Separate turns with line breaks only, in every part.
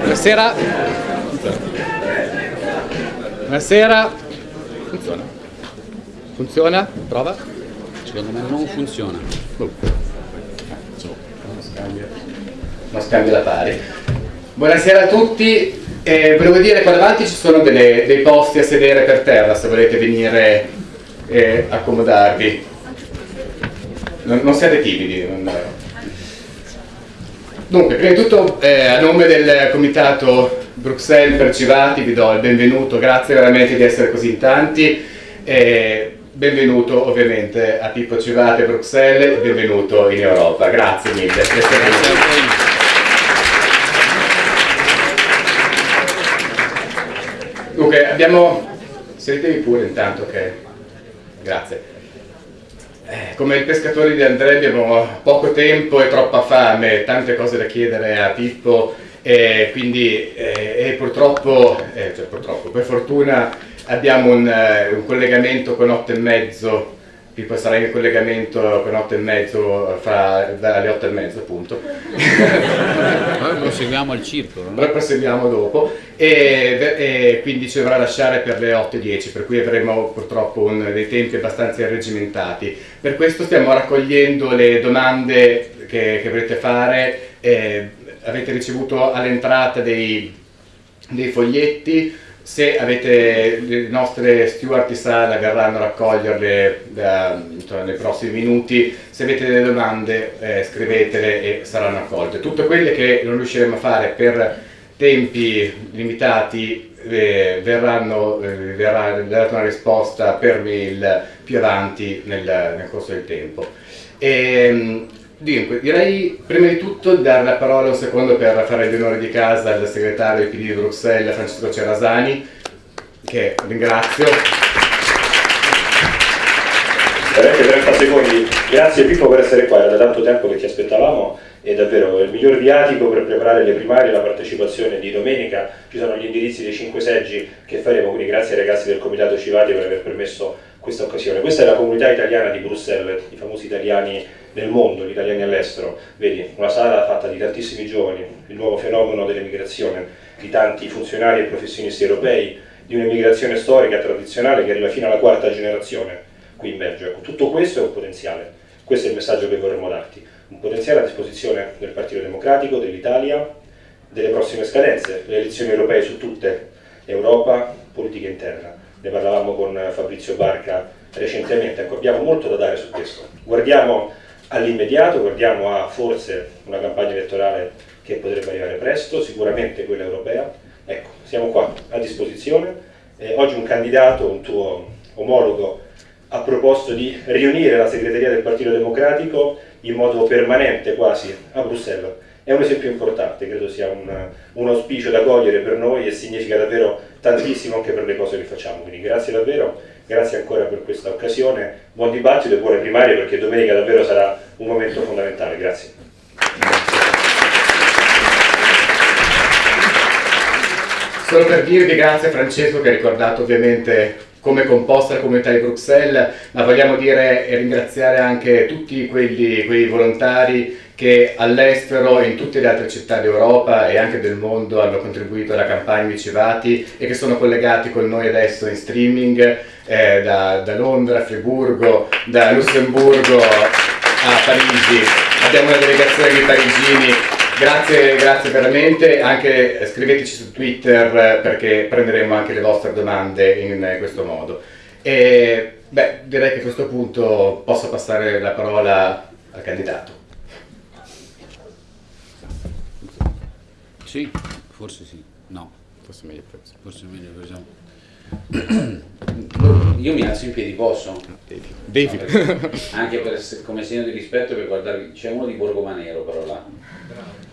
Buonasera. Buonasera. Funziona. Funziona? Prova.
Secondo me non funziona.
Non scambia la pari. Buonasera a tutti. Eh, volevo dire qua davanti ci sono delle- dei posti a sedere per terra se volete venire e accomodarvi. Non, non siate timidi. non- Dunque, prima di tutto eh, a nome del comitato Bruxelles per Civati vi do il benvenuto, grazie veramente di essere così in tanti. E benvenuto ovviamente a Pippo Civati a Bruxelles, benvenuto in Europa, grazie mille. essere venuti. Dunque, abbiamo... Sedetevi pure intanto che... Grazie. Eh, come i pescatori di Andrea abbiamo poco tempo e troppa fame, tante cose da chiedere a Pippo e quindi eh, e purtroppo, eh, cioè purtroppo, per fortuna abbiamo un, un collegamento con 8 e mezzo, Pippo sarà in collegamento con 8 e mezzo fra, dalle 8 e mezzo appunto.
Poi proseguiamo al circolo. no?
Noi proseguiamo dopo e, e quindi ci dovrà lasciare per le 8.10 per cui avremo purtroppo un- dei tempi abbastanza irreggimentati. Per questo stiamo raccogliendo le domande che, che volete fare, eh, avete ricevuto all'entrata dei, dei foglietti, se avete le nostre sala verranno a raccoglierle da- insomma, nei prossimi minuti, se avete delle domande eh, scrivetele e saranno accolte. Tutte quelle che non riusciremo a fare per tempi limitati eh, verranno, eh, verrà data una risposta per mail più avanti nel, nel corso del tempo. Ehm, dunque, direi prima di tutto di dare la parola un secondo per fare gli onori di casa al segretario del PD di Bruxelles, Francesco Cerasani, che ringrazio.
Veramente 30 secondi. Grazie Pippo per essere qua, era da tanto tempo che ti aspettavamo e davvero è il miglior viatico per preparare le primarie e la partecipazione di domenica. Ci sono gli indirizzi dei 5 seggi che faremo, quindi grazie ai ragazzi del Comitato Civati per aver permesso questa occasione. Questa è la comunità italiana di Bruxelles, i famosi italiani nel mondo, gli italiani all'estero. Vedi, una sala fatta di tantissimi giovani, il nuovo fenomeno dell'emigrazione, di tanti funzionari e professionisti europei, di un'emigrazione storica tradizionale che arriva fino alla quarta generazione qui in Belgio. Ecco, tutto questo è un potenziale, questo è il messaggio che vorremmo darti, un potenziale a disposizione del Partito Democratico, dell'Italia, delle prossime scadenze, le elezioni europee su tutte, Europa, politica interna. Ne parlavamo con Fabrizio Barca recentemente, ecco, abbiamo molto da dare su questo. Guardiamo all'immediato, guardiamo a forse una campagna elettorale che potrebbe arrivare presto, sicuramente quella europea. Ecco, siamo qua a disposizione. Eh, oggi un candidato, un tuo omologo, ha proposto di riunire la segreteria del Partito Democratico in modo permanente quasi a Bruxelles. È un esempio importante, credo sia un, un auspicio da cogliere per noi e significa davvero tantissimo anche per le cose che facciamo. Quindi grazie davvero, grazie ancora per questa occasione, buon dibattito e buone primarie perché domenica davvero sarà un momento fondamentale. Grazie.
Solo per dirvi grazie a Francesco che ha ricordato ovviamente come composta la comunità di Bruxelles, ma vogliamo dire e ringraziare anche tutti quelli, quei volontari che all'estero e in tutte le altre città d'Europa e anche del mondo hanno contribuito alla campagna di Civati e che sono collegati con noi adesso in streaming eh, da, da Londra, Friburgo, da Lussemburgo a Parigi. Abbiamo una delegazione di parigini Grazie, grazie veramente, anche scriveteci su Twitter eh, perché prenderemo anche le vostre domande in eh, questo modo. E, beh, direi che a questo punto posso passare la parola al candidato.
Sì, forse sì. No,
Forse meglio questo.
forse meglio così. Io mi alzo in piedi, posso?
Devi.
No, perché- anche per- come segno di rispetto per guardarvi, c'è uno di Borgomanero però là,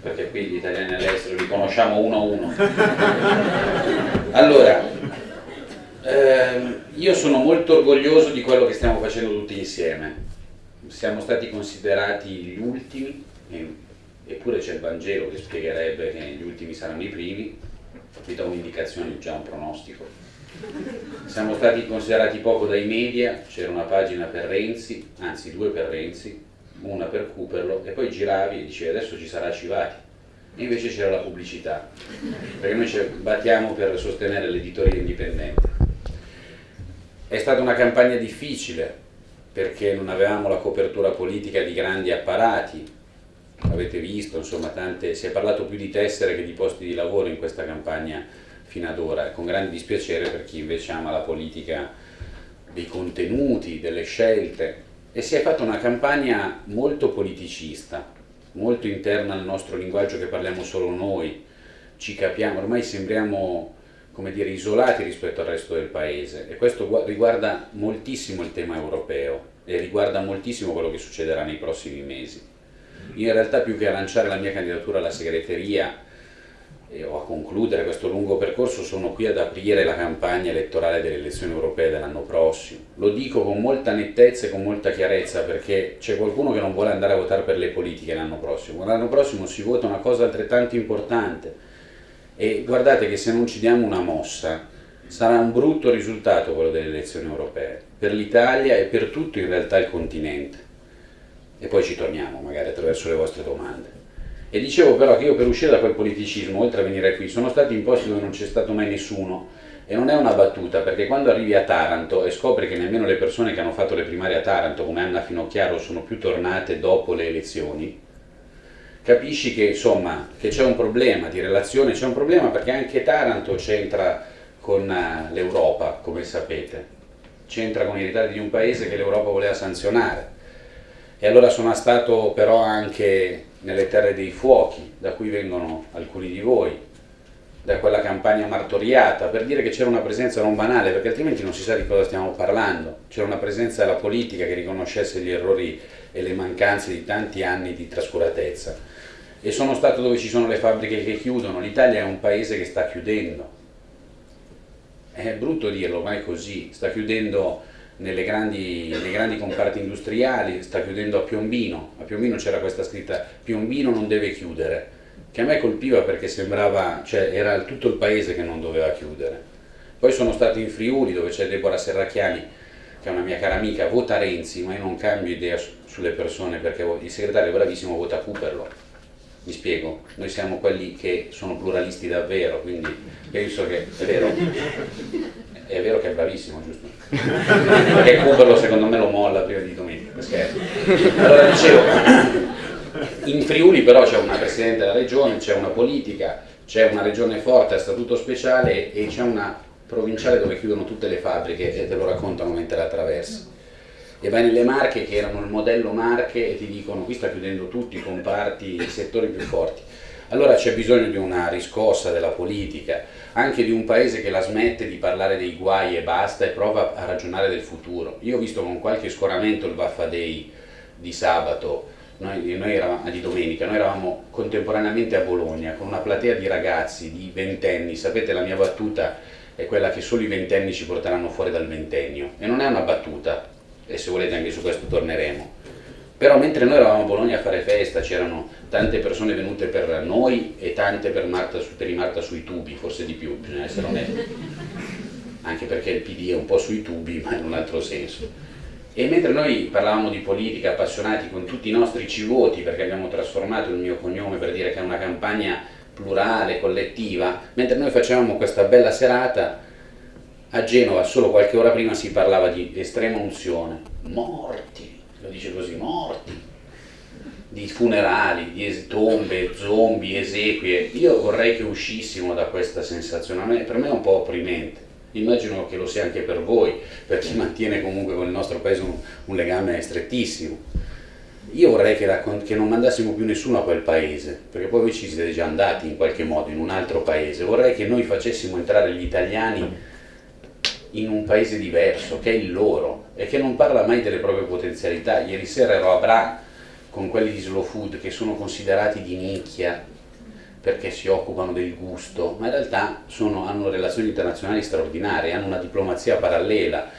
perché qui gli italiani all'estero li conosciamo uno a uno. Allora, ehm, io sono molto orgoglioso di quello che stiamo facendo tutti insieme. Siamo stati considerati gli ultimi, eppure c'è il Vangelo che spiegherebbe che gli ultimi saranno i primi, vi do un'indicazione, già un pronostico. Siamo stati considerati poco dai media, c'era una pagina per Renzi, anzi due per Renzi, una per Cooperlo e poi giravi e dicevi adesso ci sarà Civati. E invece c'era la pubblicità perché noi ci battiamo per sostenere l'editoria indipendente. È stata una campagna difficile perché non avevamo la copertura politica di grandi apparati avete visto, insomma, tante, si è parlato più di tessere che di posti di lavoro in questa campagna fino ad ora, con grande dispiacere per chi invece ama la politica dei contenuti, delle scelte, e si è fatta una campagna molto politicista, molto interna al nostro linguaggio che parliamo solo noi, ci capiamo, ormai sembriamo come dire, isolati rispetto al resto del paese. E questo riguarda moltissimo il tema europeo e riguarda moltissimo quello che succederà nei prossimi mesi. In realtà più che a lanciare la mia candidatura alla segreteria e, o a concludere questo lungo percorso sono qui ad aprire la campagna elettorale delle elezioni europee dell'anno prossimo. Lo dico con molta nettezza e con molta chiarezza perché c'è qualcuno che non vuole andare a votare per le politiche l'anno prossimo. L'anno prossimo si vota una cosa altrettanto importante e guardate che se non ci diamo una mossa sarà un brutto risultato quello delle elezioni europee per l'Italia e per tutto in realtà il continente. E poi ci torniamo magari attraverso le vostre domande. E dicevo però che io per uscire da quel politicismo, oltre a venire qui, sono stati in posti dove non c'è stato mai nessuno e non è una battuta, perché quando arrivi a Taranto e scopri che nemmeno le persone che hanno fatto le primarie a Taranto, come Anna Finocchiaro, sono più tornate dopo le elezioni, capisci che insomma che c'è un problema di relazione, c'è un problema perché anche Taranto c'entra con eh, l'Europa, come sapete, c'entra con i ritardi di un paese che l'Europa voleva sanzionare. E allora sono stato però anche nelle terre dei fuochi, da cui vengono alcuni di voi, da quella campagna martoriata, per dire che c'era una presenza non banale, perché altrimenti non si sa di cosa stiamo parlando. C'era una presenza della politica che riconoscesse gli errori e le mancanze di tanti anni di trascuratezza. E sono stato dove ci sono le fabbriche che chiudono, l'Italia è un paese che sta chiudendo. È brutto dirlo, ma è così, sta chiudendo grandi, nei grandi comparti industriali, sta chiudendo a Piombino, a Piombino c'era questa scritta Piombino non deve chiudere, che a me colpiva perché sembrava, cioè era tutto il paese che non doveva chiudere. Poi sono stato in Friuli dove c'è Deborah Serracchiani, che è una mia cara amica, vota Renzi, ma io non cambio idea su, sulle persone perché il segretario bravissimo vota Cooperlo. Mi spiego, noi siamo quelli che sono pluralisti davvero, quindi penso che è vero, è vero che è bravissimo, giusto? Perché Cooperlo secondo me lo molla prima di domenica, scherzo. Allora dicevo, in Friuli però c'è una Presidente della Regione, c'è una politica, c'è una regione forte a statuto speciale e c'è una provinciale dove chiudono tutte le fabbriche e te lo raccontano mentre la attraversi. E vai nelle Marche che erano il modello Marche e ti dicono qui sta chiudendo tutti i comparti, i settori più forti. Allora c'è bisogno di una riscossa della politica, anche di un paese che la smette di parlare dei guai e basta e prova a ragionare del futuro. Io ho visto con qualche scoramento il Vaffa Day di sabato, noi, noi eravamo, di domenica, noi eravamo contemporaneamente a Bologna con una platea di ragazzi di ventenni, sapete la mia battuta è quella che solo i ventenni ci porteranno fuori dal ventennio. E non è una battuta e se volete anche su questo torneremo però mentre noi eravamo a Bologna a fare festa c'erano tante persone venute per noi e tante per, Marta, per i Marta sui tubi, forse di più, bisogna essere onesti, anche perché il PD è un po' sui tubi ma in un altro senso. E mentre noi parlavamo di politica, appassionati con tutti i nostri civoti, perché abbiamo trasformato il mio cognome per dire che è una campagna plurale, collettiva, mentre noi facevamo questa bella serata, a Genova solo qualche ora prima si parlava di estrema unzione, morti, dice così, morti, di funerali, di tombe, zombie, esequie. Io vorrei che uscissimo da questa sensazione, per me è un po' opprimente. Immagino che lo sia anche per voi, per chi mantiene comunque con il nostro paese un, un legame strettissimo. Io vorrei che, che, non mandassimo più nessuno a quel paese, perché poi voi ci siete già andati in qualche modo in un altro paese. Vorrei che noi facessimo entrare gli italiani in un paese diverso, che è il loro, e che non parla mai delle proprie potenzialità. Ieri sera ero a Bra con quelli di Slow Food che sono considerati di nicchia perché si occupano del gusto, ma in realtà sono, hanno relazioni internazionali straordinarie, hanno una diplomazia parallela,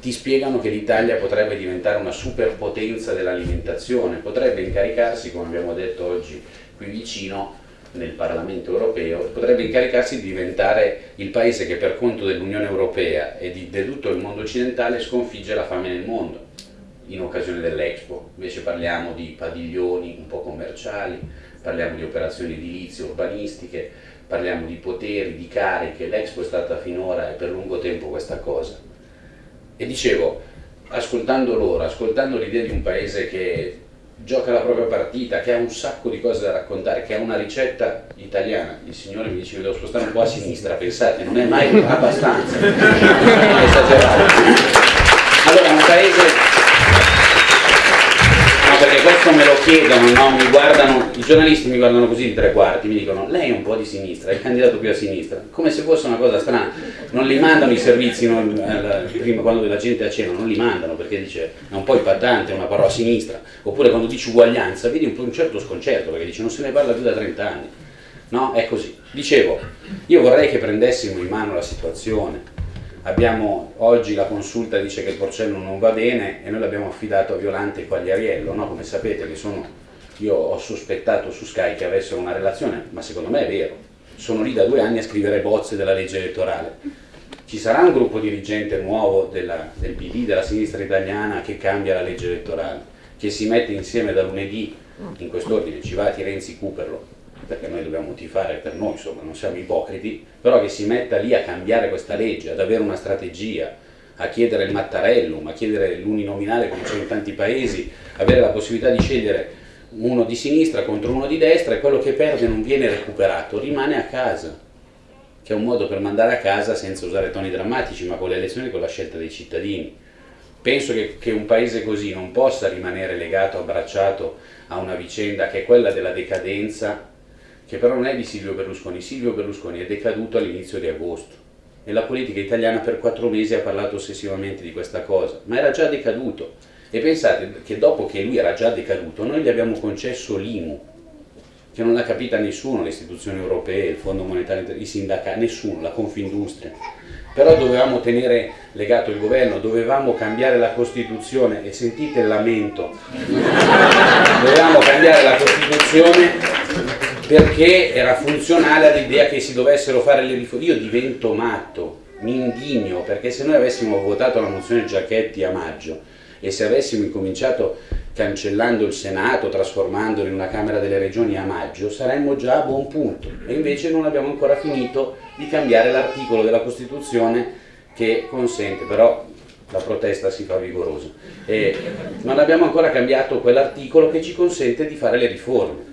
ti spiegano che l'Italia potrebbe diventare una superpotenza dell'alimentazione, potrebbe incaricarsi, come abbiamo detto oggi qui vicino, nel Parlamento europeo, potrebbe incaricarsi di diventare il paese che per conto dell'Unione Europea e di, di tutto il mondo occidentale sconfigge la fame nel mondo in occasione dell'Expo. Invece parliamo di padiglioni un po' commerciali, parliamo di operazioni edilizie, urbanistiche, parliamo di poteri, di cariche, l'Expo è stata finora e per lungo tempo questa cosa. E dicevo, ascoltando loro, ascoltando l'idea di un paese che gioca la propria partita, che ha un sacco di cose da raccontare, che ha una ricetta italiana, il signore mi dice che devo spostare un po' a sinistra, pensate, non è mai abbastanza, esagerato. Allora, un paese questo me lo chiedono, no? mi guardano, i giornalisti mi guardano così di tre quarti, mi dicono lei è un po' di sinistra, è candidato più a sinistra, come se fosse una cosa strana, non li mandano i servizi non, eh, prima quando la gente a cena, non li mandano perché dice è un po' impattante una parola a sinistra, oppure quando dici uguaglianza vedi un, un certo sconcerto perché dice non se ne parla più da 30 anni, no? È così. Dicevo, io vorrei che prendessimo in mano la situazione, abbiamo oggi la consulta dice che il porcello non va bene e noi l'abbiamo affidato a Violante e Quagliariello, no? come sapete che sono, io ho sospettato su Sky che avessero una relazione, ma secondo me è vero, sono lì da due anni a scrivere bozze della legge elettorale. Ci sarà un gruppo dirigente nuovo della, del PD, della sinistra italiana, che cambia la legge elettorale, che si mette insieme da lunedì, in quest'ordine, Civati, Renzi, Cuperlo, perché noi dobbiamo tifare per noi, insomma, non siamo ipocriti, però che si metta lì a cambiare questa legge, ad avere una strategia, a chiedere il Mattarellum, a chiedere l'uninominale come c'è in tanti paesi, avere la possibilità di scegliere uno di sinistra contro uno di destra e quello che perde non viene recuperato, rimane a casa, che è un modo per mandare a casa senza usare toni drammatici, ma con le elezioni e con la scelta dei cittadini. Penso che, che un paese così non possa rimanere legato, abbracciato a una vicenda che è quella della decadenza che però non è di Silvio Berlusconi. Silvio Berlusconi è decaduto all'inizio di agosto e la politica italiana per quattro mesi ha parlato ossessivamente di questa cosa, ma era già decaduto. E pensate che dopo che lui era già decaduto, noi gli abbiamo concesso l'IMU, che non l'ha capita nessuno, le istituzioni europee, il Fondo Monetario, i sindacati, nessuno, la Confindustria. Però dovevamo tenere legato il governo, dovevamo cambiare la Costituzione, e sentite il lamento, dovevamo cambiare la Costituzione perché era funzionale all'idea che si dovessero fare le riforme. Io divento matto, mi indigno, perché se noi avessimo votato la mozione Giacchetti a maggio e se avessimo incominciato cancellando il Senato, trasformandolo in una Camera delle Regioni a maggio, saremmo già a buon punto. E invece non abbiamo ancora finito di cambiare l'articolo della Costituzione che consente, però la protesta si fa vigorosa. E non abbiamo ancora cambiato quell'articolo che ci consente di fare le riforme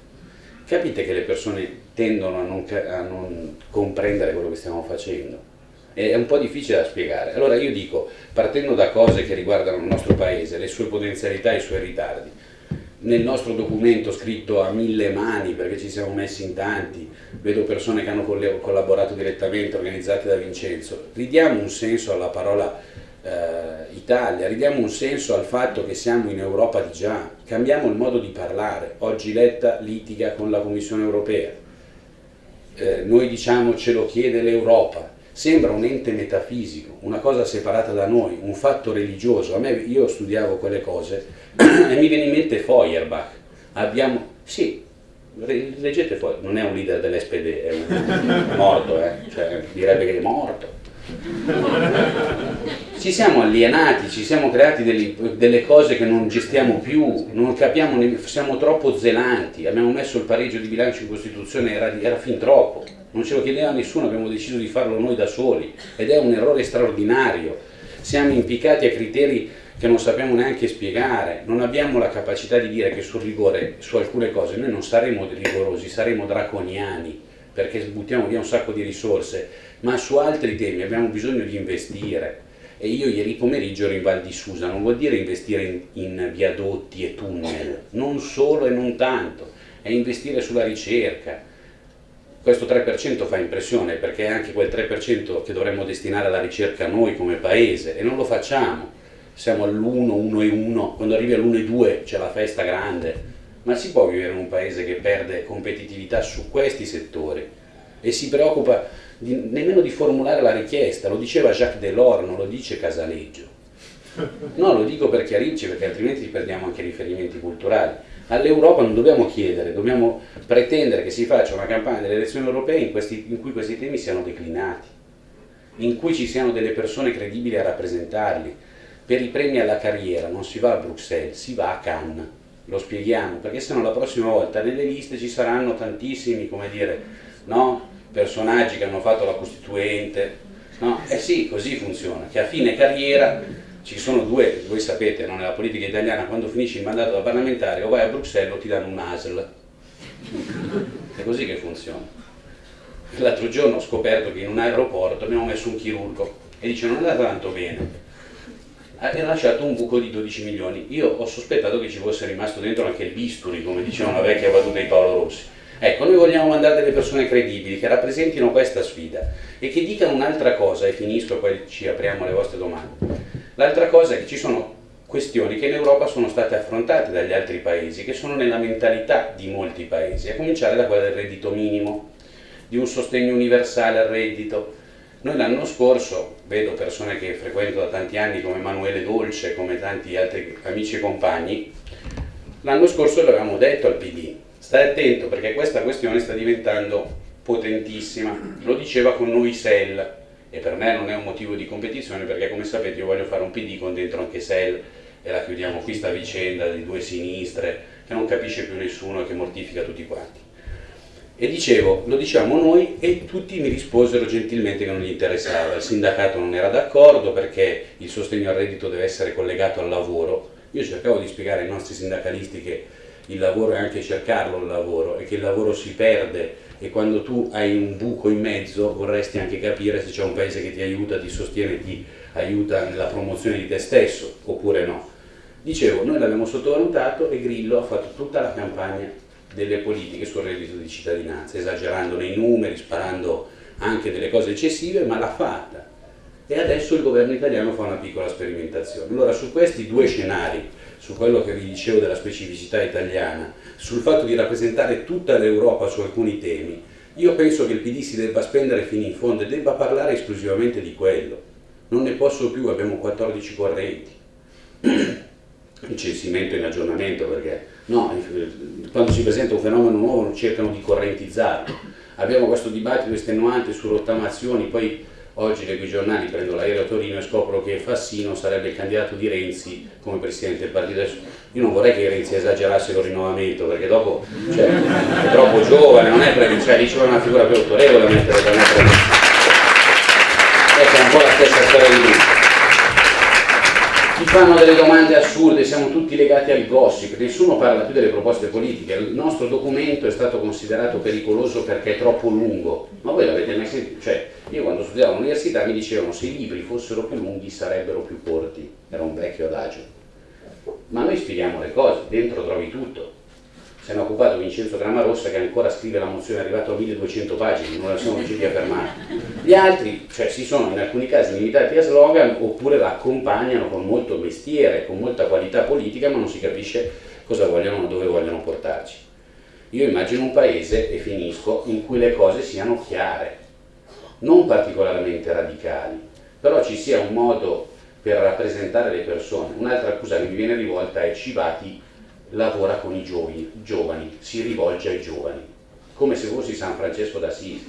capite che le persone tendono a non, a non comprendere quello che stiamo facendo. È un po' difficile da spiegare. Allora io dico, partendo da cose che riguardano il nostro paese, le sue potenzialità e i suoi ritardi, nel nostro documento scritto a mille mani, perché ci siamo messi in tanti, vedo persone che hanno collaborato direttamente, organizzate da Vincenzo, ridiamo un senso alla parola eh, Italia, ridiamo un senso al fatto che siamo in Europa di già, cambiamo il modo di parlare, oggi Letta litiga con la Commissione Europea, eh, noi diciamo ce lo chiede l'Europa, sembra un ente metafisico, una cosa separata da noi, un fatto religioso, a me io studiavo quelle cose e mi viene in mente Feuerbach, abbiamo, sì, leggete Feuerbach, non è un leader dell'SPD, è un morto, eh? cioè, direbbe che è morto, ci siamo alienati, ci siamo creati delle, delle, cose che non gestiamo più, non capiamo, siamo troppo zelanti, abbiamo messo il pareggio di bilancio in Costituzione, era, era fin troppo, non ce lo chiedeva nessuno, abbiamo deciso di farlo noi da soli ed è un errore straordinario, siamo impiccati a criteri che non sappiamo neanche spiegare, non abbiamo la capacità di dire che sul rigore, su alcune cose, noi non saremo rigorosi, saremo draconiani, perché buttiamo via un sacco di risorse, ma su altri temi abbiamo bisogno di investire. E io ieri pomeriggio ero in Val di Susa, non vuol dire investire in, in viadotti e tunnel, non solo e non tanto, è investire sulla ricerca. Questo 3% fa impressione perché è anche quel 3% che dovremmo destinare alla ricerca noi come paese e non lo facciamo. Siamo all'1, 1 e 1, quando arrivi all'1 e 2 c'è la festa grande, ma si può vivere in un paese che perde competitività su questi settori e si preoccupa di, nemmeno di formulare la richiesta, lo diceva Jacques Delors, non lo dice Casaleggio. No, lo dico per chiarirci perché altrimenti perdiamo anche riferimenti culturali. All'Europa non dobbiamo chiedere, dobbiamo pretendere che si faccia una campagna delle elezioni europee in, questi, in cui questi temi siano declinati, in cui ci siano delle persone credibili a rappresentarli. Per i premi alla carriera non si va a Bruxelles, si va a Cannes, lo spieghiamo, perché sennò la prossima volta nelle liste ci saranno tantissimi, come dire, no? Personaggi che hanno fatto la Costituente, no? Eh sì, così funziona, che a fine carriera ci sono due, voi sapete, no? nella politica italiana quando finisci il mandato da parlamentare o vai a Bruxelles o ti danno un ASL. È così che funziona. L'altro giorno ho scoperto che in un aeroporto abbiamo messo un chirurgo e dice non è andato tanto bene. Ha lasciato un buco di 12 milioni. Io ho sospettato che ci fosse rimasto dentro anche il bisturi, come diceva una vecchia battuta di Paolo Rossi. Ecco, noi vogliamo mandare delle persone credibili che rappresentino questa sfida e che dicano un'altra cosa, e finisco poi ci apriamo alle vostre domande. L'altra cosa è che ci sono questioni che in Europa sono state affrontate dagli altri paesi, che sono nella mentalità di molti paesi, a cominciare da quella del reddito minimo, di un sostegno universale al reddito. Noi l'anno scorso, vedo persone che frequento da tanti anni come Emanuele Dolce, come tanti altri amici e compagni, l'anno scorso l'avevamo detto al PD, stai attento perché questa questione sta diventando potentissima, lo diceva con noi Sell, e per me non è un motivo di competizione perché come sapete io voglio fare un PD con dentro anche Sell e la chiudiamo qui sta vicenda di due sinistre che non capisce più nessuno e che mortifica tutti quanti. E dicevo, lo diciamo noi e tutti mi risposero gentilmente che non gli interessava, il sindacato non era d'accordo perché il sostegno al reddito deve essere collegato al lavoro. Io cercavo di spiegare ai nostri sindacalisti che il lavoro è anche cercarlo il lavoro e che il lavoro si perde e quando tu hai un buco in mezzo vorresti anche capire se c'è un paese che ti aiuta, ti sostiene, ti aiuta nella promozione di te stesso oppure no. Dicevo, noi l'abbiamo sottovalutato e Grillo ha fatto tutta la campagna delle politiche sul reddito di cittadinanza, esagerando nei numeri, sparando anche delle cose eccessive, ma l'ha fatta. E adesso il governo italiano fa una piccola sperimentazione. Allora su questi due scenari, su quello che vi dicevo della specificità italiana, sul fatto di rappresentare tutta l'Europa su alcuni temi, io penso che il PD si debba spendere fino in fondo e debba parlare esclusivamente di quello. Non ne posso più, abbiamo 14 correnti. Il censimento in aggiornamento perché no, quando si presenta un fenomeno nuovo cercano di correntizzarlo. Abbiamo questo dibattito estenuante su rottamazioni, poi Oggi leggo i giornali, prendo l'aereo a Torino e scopro che Fassino sarebbe il candidato di Renzi come presidente del partito. Io non vorrei che Renzi esagerasse col rinnovamento, perché dopo cioè, è troppo giovane, non è previsto, cioè lì una figura più autorevole a mettere da mettere. Ecco, è un po' la stessa storia di lui ci fanno delle domande assurde, siamo tutti legati al gossip, nessuno parla più delle proposte politiche, il nostro documento è stato considerato pericoloso perché è troppo lungo, ma voi l'avete mai sentito? Cioè, io quando studiavo all'università mi dicevano se i libri fossero più lunghi sarebbero più corti, era un vecchio adagio, ma noi spieghiamo le cose, dentro trovi tutto, se ne è occupato Vincenzo Gramarossa che ancora scrive la mozione, è arrivato a 1200 pagine, non la siamo riusciti a fermare. Gli altri, cioè, si sono in alcuni casi limitati a slogan oppure la accompagnano con molto mestiere, con molta qualità politica, ma non si capisce cosa vogliono dove vogliono portarci. Io immagino un paese, e finisco, in cui le cose siano chiare, non particolarmente radicali, però ci sia un modo per rappresentare le persone. Un'altra accusa che mi viene rivolta è Civati lavora con i giovani, giovani, si rivolge ai giovani, come se fossi San Francesco d'Assisi.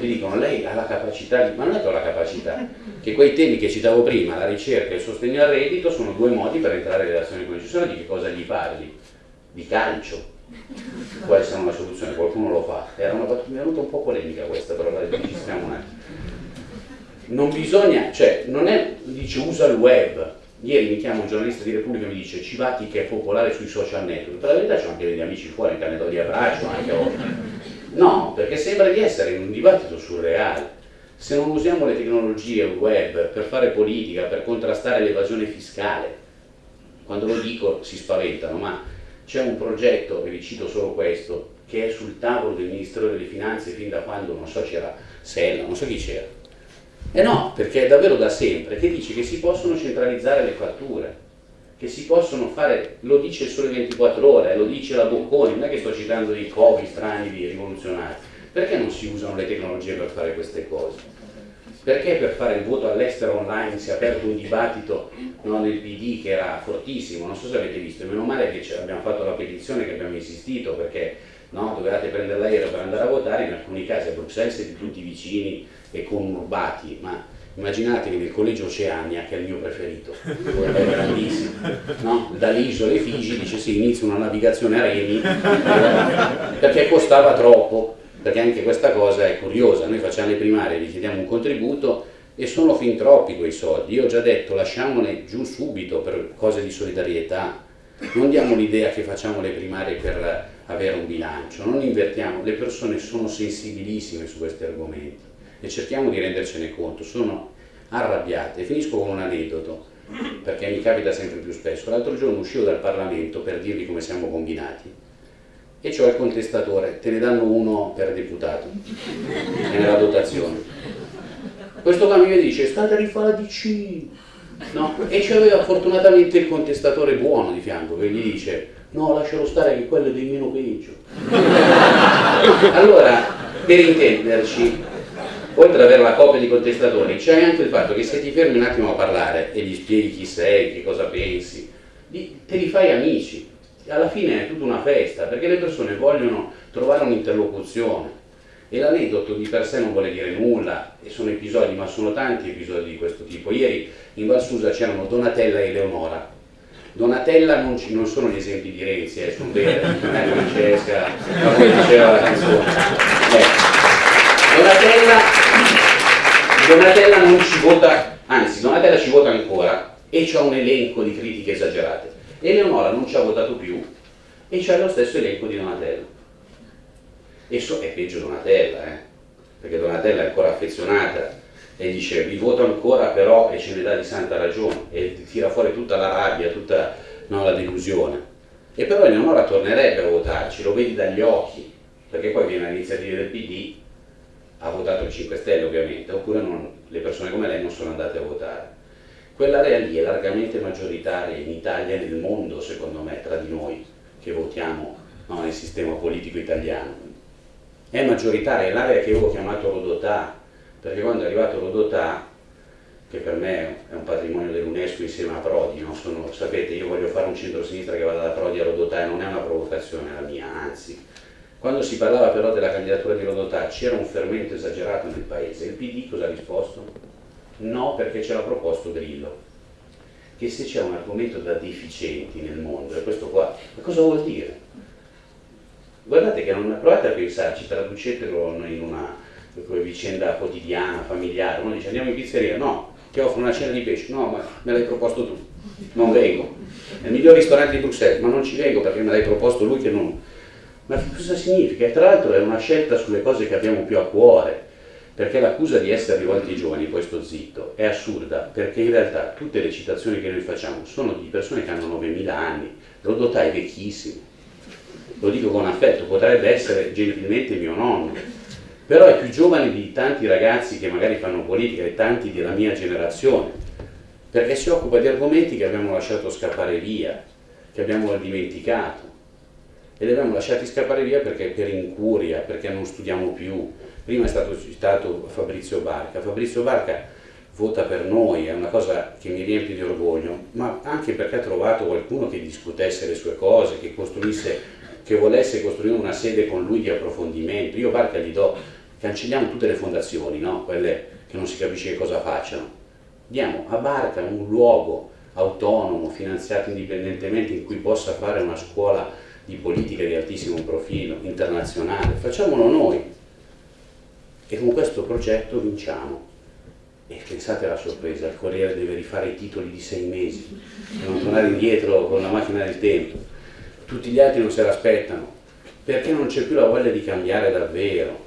Ti dicono, lei ha la capacità, di... ma non è che ho la capacità, che quei temi che citavo prima, la ricerca e il sostegno al reddito, sono due modi per entrare in relazione con il cittadino, di che cosa gli parli? Di calcio. Può essere una soluzione, qualcuno lo fa. Era una battuta, un po' polemica questa, però la registriamo un attimo. Non bisogna, cioè, non è, dice usa il web, Ieri mi chiama un giornalista di Repubblica e mi dice Civati che è popolare sui social network. Per la verità c'ho anche degli amici fuori che hanno dato di abbraccio anche. No, perché sembra di essere in un dibattito surreale. Se non usiamo le tecnologie web per fare politica, per contrastare l'evasione fiscale, quando lo dico si spaventano, ma c'è un progetto, e vi cito solo questo, che è sul tavolo del Ministero delle Finanze fin da quando, non so, c'era Sella, non so chi c'era, eh no, perché è davvero da sempre che dice che si possono centralizzare le fatture, che si possono fare, lo dice il Sole 24 Ore, lo dice la Bocconi, non è che sto citando dei covi strani, di rivoluzionari, perché non si usano le tecnologie per fare queste cose? Perché per fare il voto all'estero online si è aperto un dibattito no, nel PD che era fortissimo, non so se avete visto, meno male che abbiamo fatto la petizione, che abbiamo insistito perché no, dovevate prendere l'aereo per andare a votare, in alcuni casi a Bruxelles siete tutti vicini e conurbati, ma immaginatevi nel collegio Oceania, che è il mio preferito, è no? dalle isole Figi dice sì, inizia una navigazione a remi, perché costava troppo, perché anche questa cosa è curiosa, noi facciamo le primarie, vi chiediamo un contributo e sono fin troppi quei soldi, io ho già detto lasciamone giù subito per cose di solidarietà, non diamo l'idea che facciamo le primarie per avere un bilancio, non invertiamo, le persone sono sensibilissime su questi argomenti e cerchiamo di rendercene conto, sono arrabbiate. Finisco con un aneddoto, perché mi capita sempre più spesso. L'altro giorno uscivo dal Parlamento per dirvi come siamo combinati e c'ho il contestatore, te ne danno uno per deputato, nella dotazione. Questo qua mi dice, state a rifare la DC, no? E c'aveva fortunatamente il contestatore buono di fianco che gli dice, no lascialo stare che quello è dei meno peggio. allora, per intenderci, oltre ad avere la copia di contestatori, c'è anche il fatto che se ti fermi un attimo a parlare e gli spieghi chi sei, che cosa pensi, te li fai amici. Alla fine è tutta una festa, perché le persone vogliono trovare un'interlocuzione. E l'aneddoto di per sé non vuole dire nulla, e sono episodi, ma sono tanti episodi di questo tipo. Ieri in Valsusa c'erano Donatella e Eleonora. Donatella non, ci, non sono gli esempi di Renzi, eh, sono vere, non è Francesca, come diceva la canzone. Eh. Donatella, Donatella non ci vota, anzi Donatella ci vota ancora e c'ha un elenco di critiche esagerate. Eleonora non ci ha votato più e c'ha lo stesso elenco di Donatella. E so, è peggio Donatella, eh? perché Donatella è ancora affezionata e dice vi voto ancora però e ce ne dà di santa ragione e tira fuori tutta la rabbia, tutta no, la delusione. E però Eleonora tornerebbe a votarci, lo vedi dagli occhi, perché poi viene all'iniziativa del PD ha votato il 5 Stelle ovviamente, oppure non, le persone come lei non sono andate a votare. Quell'area lì è largamente maggioritaria in Italia e nel mondo, secondo me, tra di noi che votiamo no, nel sistema politico italiano. È maggioritaria, è l'area che io ho chiamato Rodotà, perché quando è arrivato Rodotà, che per me è un patrimonio dell'UNESCO insieme a Prodi, no? Sono, sapete, io voglio fare un centro-sinistra che vada da Prodi a Rodotà e non è una provocazione la mia, anzi, quando si parlava però della candidatura di Rodotà c'era un fermento esagerato nel paese. Il PD cosa ha risposto? No, perché ce l'ha proposto Grillo. Che se c'è un argomento da deficienti nel mondo, è questo qua, ma cosa vuol dire? Guardate che non provate a pensarci, traducetelo in una vicenda quotidiana, familiare. Uno dice andiamo in pizzeria, no, ti offro una cena di pesce, no, ma me l'hai proposto tu, non vengo. È il miglior ristorante di Bruxelles, ma non ci vengo perché me l'hai proposto lui che non ma che cosa significa? E tra l'altro è una scelta sulle cose che abbiamo più a cuore, perché l'accusa di essere rivolti ai giovani, poi sto zitto, è assurda, perché in realtà tutte le citazioni che noi facciamo sono di persone che hanno 9.000 anni, Rodotà è vecchissimo, lo dico con affetto, potrebbe essere gentilmente mio nonno, però è più giovane di tanti ragazzi che magari fanno politica e tanti della mia generazione, perché si occupa di argomenti che abbiamo lasciato scappare via, che abbiamo dimenticato e li abbiamo lasciati scappare via perché per incuria, perché non studiamo più. Prima è stato citato Fabrizio Barca. Fabrizio Barca vota per noi, è una cosa che mi riempie di orgoglio, ma anche perché ha trovato qualcuno che discutesse le sue cose, che costruisse, che volesse costruire una sede con lui di approfondimento. Io Barca gli do, cancelliamo tutte le fondazioni, no? quelle che non si capisce cosa facciano. Diamo a Barca un luogo autonomo, finanziato indipendentemente, in cui possa fare una scuola di politica di altissimo profilo, internazionale, facciamolo noi. E con questo progetto vinciamo. E pensate alla sorpresa, il Corriere deve rifare i titoli di sei mesi, per non tornare indietro con la macchina del tempo. Tutti gli altri non se l'aspettano, perché non c'è più la voglia di cambiare davvero.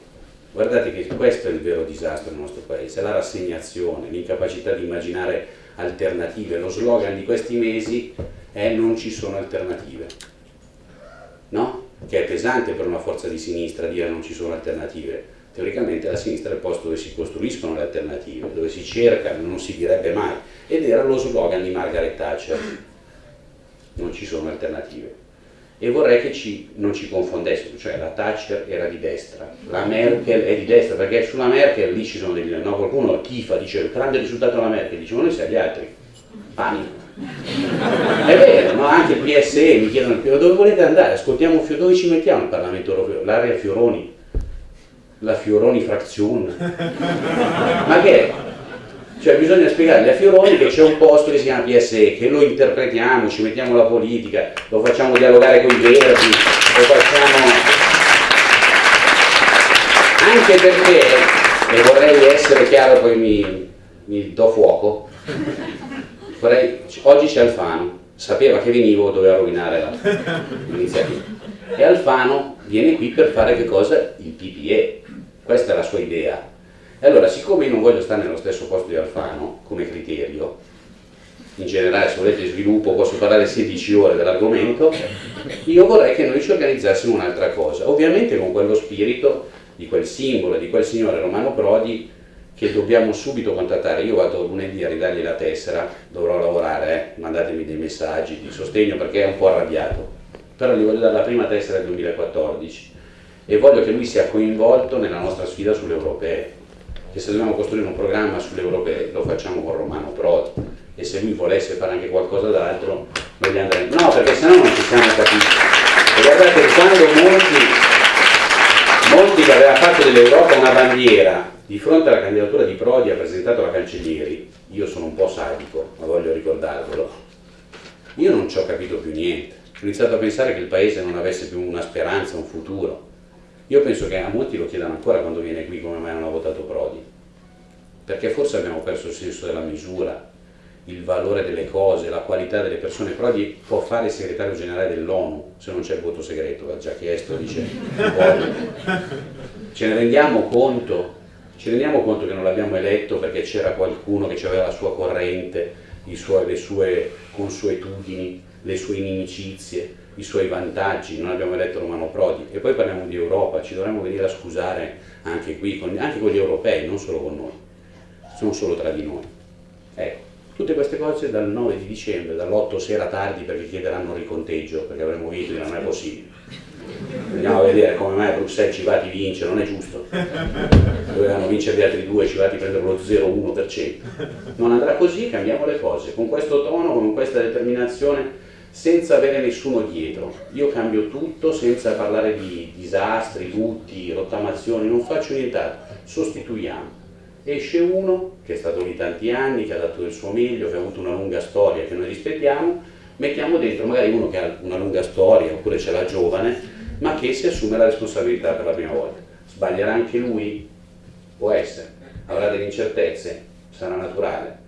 Guardate che questo è il vero disastro del nostro paese, la rassegnazione, l'incapacità di immaginare alternative. Lo slogan di questi mesi è non ci sono alternative no? che è pesante per una forza di sinistra dire non ci sono alternative. Teoricamente la sinistra è il posto dove si costruiscono le alternative, dove si cercano, non si direbbe mai. Ed era lo slogan di Margaret Thatcher, non ci sono alternative. e vorrei che ci, non ci confondessimo, cioè la Thatcher era di destra, la Merkel è di destra, perché sulla Merkel lì ci sono degli... No, qualcuno tifa, dice il grande risultato della Merkel, dice ma noi siamo gli altri, panico. È vero, no? anche il PSE mi chiedono dove volete andare, ascoltiamo dove ci mettiamo il Parlamento europeo, l'area Fioroni, la Fioroni Frazione, ma che è? Cioè bisogna spiegargli a Fioroni che c'è un posto che si chiama PSE, che lo interpretiamo, ci mettiamo la politica, lo facciamo dialogare con i verdi, lo facciamo... Anche perché, e vorrei essere chiaro, poi mi, mi do fuoco, vorrei, oggi c'è Alfano, sapeva che venivo, doveva rovinare l'iniziativa. E Alfano viene qui per fare che cosa? Il PPE, questa è la sua idea e allora, siccome io non voglio stare nello stesso posto di Alfano, come criterio, in generale se volete sviluppo posso parlare 16 ore dell'argomento, io vorrei che noi ci organizzassimo un'altra cosa, ovviamente con quello spirito di quel simbolo, di quel signore Romano Prodi che dobbiamo subito contattare. Io vado lunedì a ridargli la tessera, dovrò lavorare, eh? mandatemi dei messaggi di sostegno perché è un po' arrabbiato, però gli voglio dare la prima tessera del 2014 e voglio che lui sia coinvolto nella nostra sfida sulle europee che se dobbiamo costruire un programma sulle europee lo facciamo con Romano Prodi e se lui volesse fare anche qualcosa d'altro noi gli andremo no perché sennò non ci siamo capiti e guardate quando molti molti che aveva fatto dell'Europa una bandiera di fronte alla candidatura di Prodi ha presentato la Cancellieri. Io sono un po' sadico ma voglio ricordarvelo. Io non ci ho capito più niente. Ho iniziato a pensare che il paese non avesse più una speranza, un futuro. Io penso che a molti lo chiedano ancora quando viene qui come mai non ha votato Prodi, perché forse abbiamo perso il senso della misura, il valore delle cose, la qualità delle persone. Prodi può fare il segretario generale dell'ONU se non c'è il voto segreto, l'ha già chiesto, dice Ce ne rendiamo conto? Ci rendiamo conto che non l'abbiamo eletto perché c'era qualcuno che aveva la sua corrente, suoi, le sue consuetudini, le sue inimicizie, i suoi vantaggi, non abbiamo eletto Romano Prodi e poi parliamo di Europa, ci dovremmo venire a scusare anche qui, con, anche con gli europei, non solo con noi, non solo tra di noi. Ecco, tutte queste cose dal 9 di dicembre, dall'8 sera tardi perché chiederanno il riconteggio, perché avremo vinto e non è possibile. Andiamo a vedere come mai Bruxelles Civati vince, non è giusto. Dovevano vincere gli altri due, Civati prendere lo 0,1%. Non andrà così, cambiamo le cose. Con questo tono, con questa determinazione senza avere nessuno dietro. Io cambio tutto senza parlare di disastri, lutti, rottamazioni, non faccio nient'altro, sostituiamo. Esce uno che è stato lì tanti anni, che ha dato il suo meglio, che ha avuto una lunga storia che noi rispettiamo, mettiamo dentro magari uno che ha una lunga storia oppure ce l'ha giovane, ma che si assume la responsabilità per la prima volta. Sbaglierà anche lui? Può essere. Avrà delle incertezze? Sarà naturale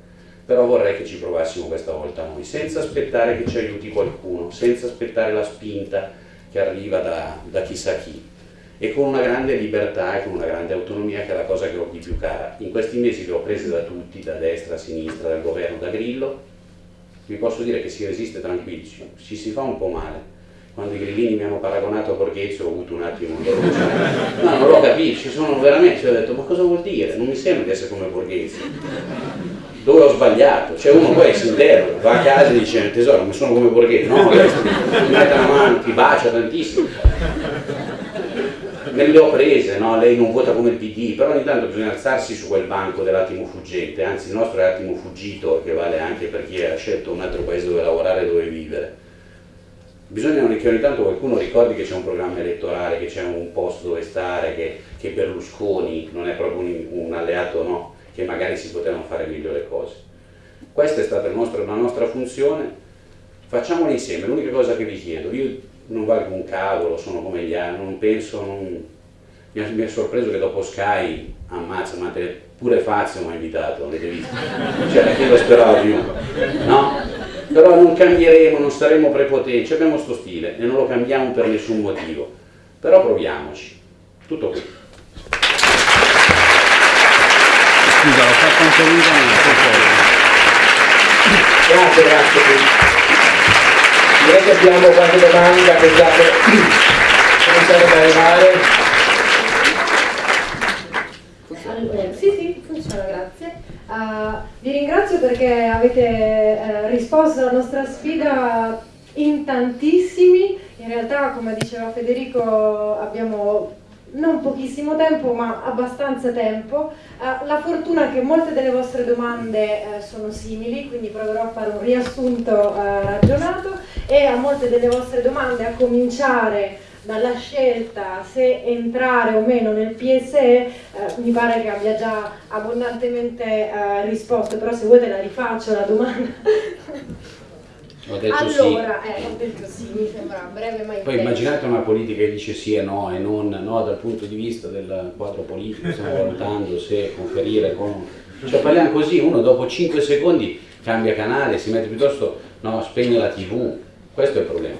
però vorrei che ci provassimo questa volta noi, senza aspettare che ci aiuti qualcuno, senza aspettare la spinta che arriva da, da chissà chi e con una grande libertà e con una grande autonomia che è la cosa che ho di più cara. In questi mesi che ho prese da tutti, da destra, a sinistra, dal governo, da Grillo, vi posso dire che si resiste tranquilli, ci si fa un po' male. Quando i grillini mi hanno paragonato a Borghezio ho avuto un attimo un No, non l'ho capito, ci sono veramente, ho detto ma cosa vuol dire? Non mi sembra di essere come Borghezio dove ho sbagliato, c'è uno poi si interroga, va a casa e dice tesoro mi sono come Borghetti, no, mi mette la mano, ti bacia tantissimo. Me le ho prese, no? lei non vota come il PD, però ogni tanto bisogna alzarsi su quel banco dell'attimo fuggente, anzi il nostro è l'attimo fuggito che vale anche per chi ha scelto un altro paese dove lavorare e dove vivere. Bisogna che ogni tanto qualcuno ricordi che c'è un programma elettorale, che c'è un posto dove stare, che, che Berlusconi non è proprio un, un alleato no, che magari si potevano fare meglio le cose. Questa è stata nostro, la nostra funzione, facciamolo insieme, l'unica cosa che vi chiedo, io non valgo un cavolo, sono come gli altri, non penso, non... Mi, mi è sorpreso che dopo Sky, ammazza, ma te, pure Fazio mi ha invitato, avete visto? Cioè, che lo speravo più, no? Però non cambieremo, non saremo prepotenti, abbiamo sto stile e non lo cambiamo per nessun motivo, però proviamoci, tutto qui.
scusa, l'ho fatto anche lui
Grazie, grazie. Direi che abbiamo qualche domanda che state cominciando ad arrivare.
Sì, sì, funziona, grazie. Uh, vi ringrazio perché avete uh, risposto alla nostra sfida in tantissimi In realtà, come diceva Federico, abbiamo non pochissimo tempo, ma abbastanza tempo. Uh, la fortuna è che molte delle vostre domande uh, sono simili, quindi proverò a fare un riassunto uh, ragionato e a molte delle vostre domande, a cominciare dalla scelta se entrare o meno nel PSE, mi pare che abbia già abbondantemente risposto, però se vuoi te la rifaccio la domanda.
Ho detto
allora,
sì.
eh, ho detto sì, mi sembra breve ma
Poi immaginate una politica che dice sì e no e non no dal punto di vista del quadro politico, stiamo valutando se conferire con... Cioè parliamo così, uno dopo 5 secondi cambia canale, si mette piuttosto, no, spegne la tv, questo è il problema.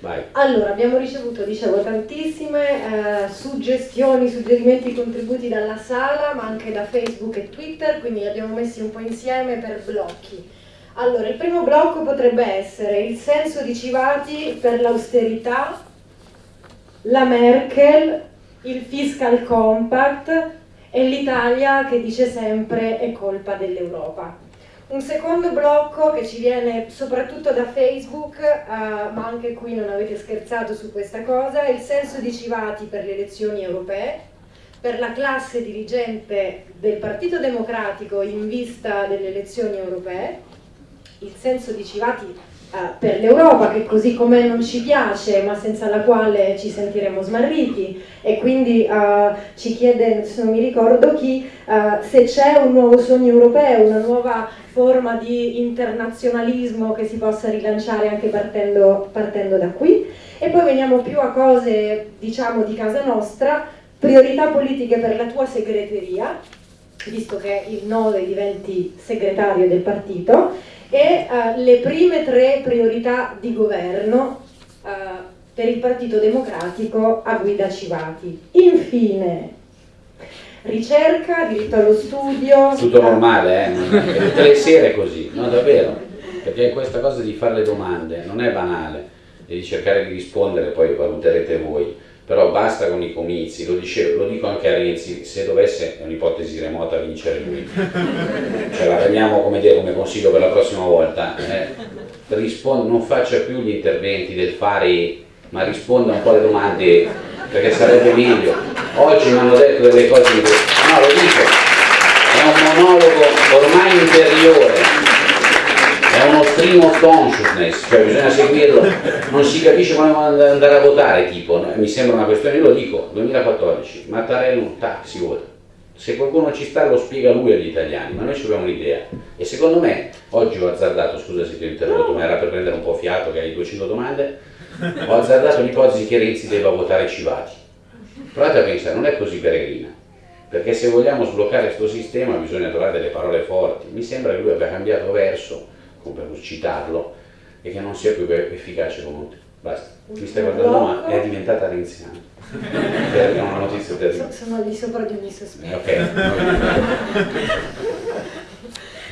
Vai.
Allora, abbiamo ricevuto, dicevo, tantissime eh, suggestioni, suggerimenti, contributi dalla sala, ma anche da Facebook e Twitter, quindi li abbiamo messi un po' insieme per blocchi. Allora, il primo blocco potrebbe essere il senso di Civati per l'austerità, la Merkel, il fiscal compact e l'Italia che dice sempre è colpa dell'Europa. Un secondo blocco che ci viene soprattutto da Facebook, eh, ma anche qui non avete scherzato su questa cosa, è il senso di Civati per le elezioni europee, per la classe dirigente del Partito Democratico in vista delle elezioni europee il senso di Civati uh, per l'Europa, che così com'è non ci piace, ma senza la quale ci sentiremo smarriti, e quindi uh, ci chiede, se non mi ricordo chi, uh, se c'è un nuovo sogno europeo, una nuova forma di internazionalismo che si possa rilanciare anche partendo, partendo da qui. E poi veniamo più a cose, diciamo, di casa nostra, priorità politiche per la tua segreteria, visto che il 9 diventi segretario del partito, e uh, le prime tre priorità di governo uh, per il Partito Democratico a guida Civati. Infine, ricerca, diritto allo studio.
Tutto normale, eh? tutte le sere così, no davvero, perché questa cosa di fare le domande non è banale di cercare di rispondere, poi valuterete voi però basta con i comizi, lo, dicevo, lo dico anche a Renzi, se dovesse, è un'ipotesi remota, vincere lui, ce la prendiamo come, dire, come consiglio per la prossima volta, eh, risponda, non faccia più gli interventi del fare, ma risponda un po' alle domande, perché sarebbe meglio. Oggi mi hanno detto delle cose, di... no lo dico, è un monologo ormai interiore, è uno stream of consciousness, cioè bisogna seguirlo, non si capisce come andare a votare, tipo, mi sembra una questione, io lo dico, 2014, Mattarello, tac, si vota. Se qualcuno ci sta lo spiega lui agli italiani, ma noi ci abbiamo un'idea. E secondo me, oggi ho azzardato, scusa se ti ho interrotto, ma era per prendere un po' fiato che hai 200 domande, ho azzardato l'ipotesi che Renzi debba votare Civati. Provate a pensare, non è così peregrina perché se vogliamo sbloccare questo sistema bisogna trovare delle parole forti. Mi sembra che lui abbia cambiato verso per citarlo, e che non sia più efficace comunque. Basta. Mi stai guardando, ma è diventata renziana. Perché è una notizia terribile.
Sono di sopra di ogni sospetto.
Ok.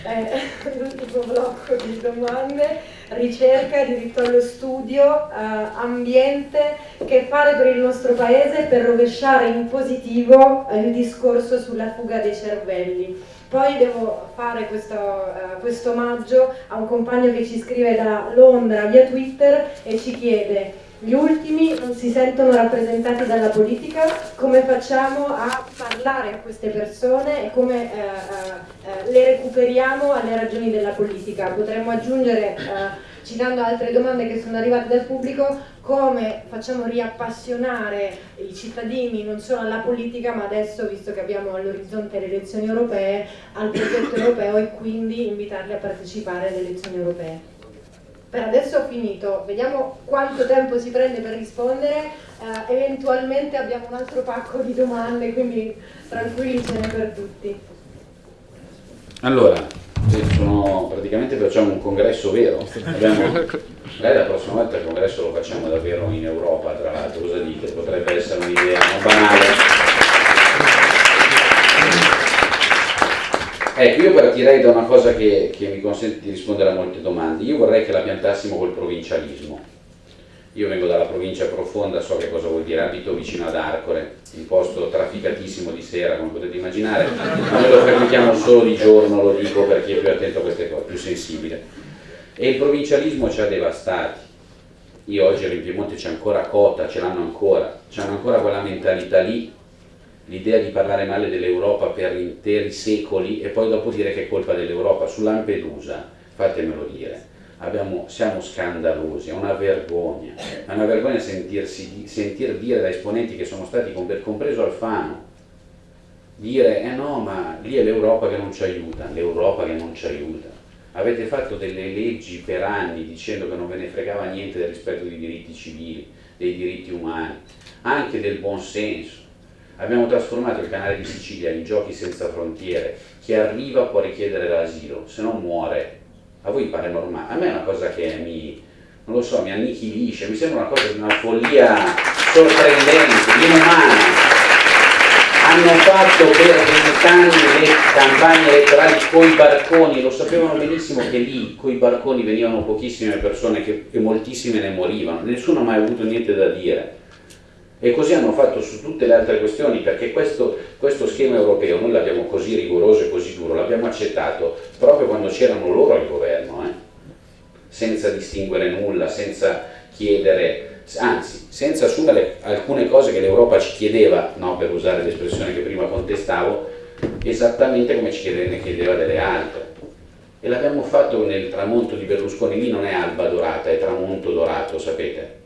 eh, l'ultimo blocco di domande, ricerca, diritto allo studio, eh, ambiente, che fare per il nostro paese per rovesciare in positivo il discorso sulla fuga dei cervelli. Poi devo fare questo, uh, questo omaggio a un compagno che ci scrive da Londra via Twitter e ci chiede gli ultimi non si sentono rappresentati dalla politica, come facciamo a parlare a queste persone e come eh, eh, le recuperiamo alle ragioni della politica? Potremmo aggiungere, eh, citando altre domande che sono arrivate dal pubblico, come facciamo riappassionare i cittadini non solo alla politica, ma adesso, visto che abbiamo all'orizzonte le elezioni europee, al progetto europeo e quindi invitarli a partecipare alle elezioni europee. Per adesso ho finito, vediamo quanto tempo si prende per rispondere, eh, eventualmente abbiamo un altro pacco di domande, quindi tranquilli ce n'è per tutti.
Allora, sono, praticamente facciamo un congresso vero, Abbiamo, magari la prossima volta il congresso lo facciamo davvero in Europa, tra l'altro, cosa dite? Potrebbe essere un'idea banale. Ecco, io partirei da una cosa che, che, mi consente di rispondere a molte domande. Io vorrei che la piantassimo col provincialismo. Io vengo dalla provincia profonda, so che cosa vuol dire, abito vicino ad Arcore, un posto trafficatissimo di sera, come potete immaginare, ma noi lo frequentiamo solo di giorno, lo dico per chi è più attento a queste cose, più sensibile. E il provincialismo ci ha devastati. io oggi ero in Piemonte c'è ancora Cota, ce l'hanno ancora, c'hanno ancora quella mentalità lì, l'idea di parlare male dell'Europa per interi secoli e poi dopo dire che è colpa dell'Europa. Su Lampedusa, fatemelo dire, abbiamo, siamo scandalosi, è una vergogna, è una vergogna sentirsi, sentir dire da esponenti che sono stati, compreso Alfano, dire eh no ma lì è l'Europa che non ci aiuta, l'Europa che non ci aiuta. Avete fatto delle leggi per anni dicendo che non ve ne fregava niente del rispetto dei diritti civili, dei diritti umani, anche del buon senso. Abbiamo trasformato il canale di Sicilia in giochi senza frontiere, chi arriva può richiedere l'asilo, se non muore. A voi pare normale? A me è una cosa che mi, non lo so, mi annichilisce, mi sembra una cosa di una follia sorprendente, inumana hanno fatto per vent'anni le campagne elettorali coi barconi, lo sapevano benissimo che lì coi barconi venivano pochissime persone che, e moltissime ne morivano, nessuno ha mai avuto niente da dire. E così hanno fatto su tutte le altre questioni, perché questo, questo schema europeo noi l'abbiamo così rigoroso e così duro, l'abbiamo accettato proprio quando c'erano loro al governo, eh? senza distinguere nulla, senza chiedere anzi senza assumere alcune cose che l'Europa ci chiedeva, no, per usare l'espressione che prima contestavo, esattamente come ci chiedeva, chiedeva delle altre. E l'abbiamo fatto nel tramonto di Berlusconi, lì non è alba dorata, è tramonto dorato, sapete?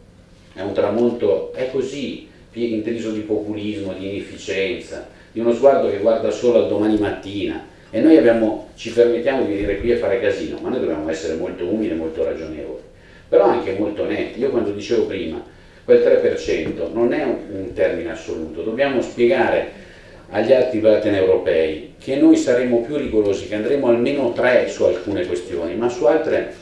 È un tramonto, è così, intriso di populismo, di inefficienza, di uno sguardo che guarda solo al domani mattina. E noi abbiamo, ci permettiamo di dire qui e fare casino, ma noi dobbiamo essere molto umili e molto ragionevoli però anche molto netti. Io quando dicevo prima, quel 3% non è un, un termine assoluto, dobbiamo spiegare agli altri partner europei che noi saremo più rigorosi, che andremo almeno 3 su alcune questioni, ma su altre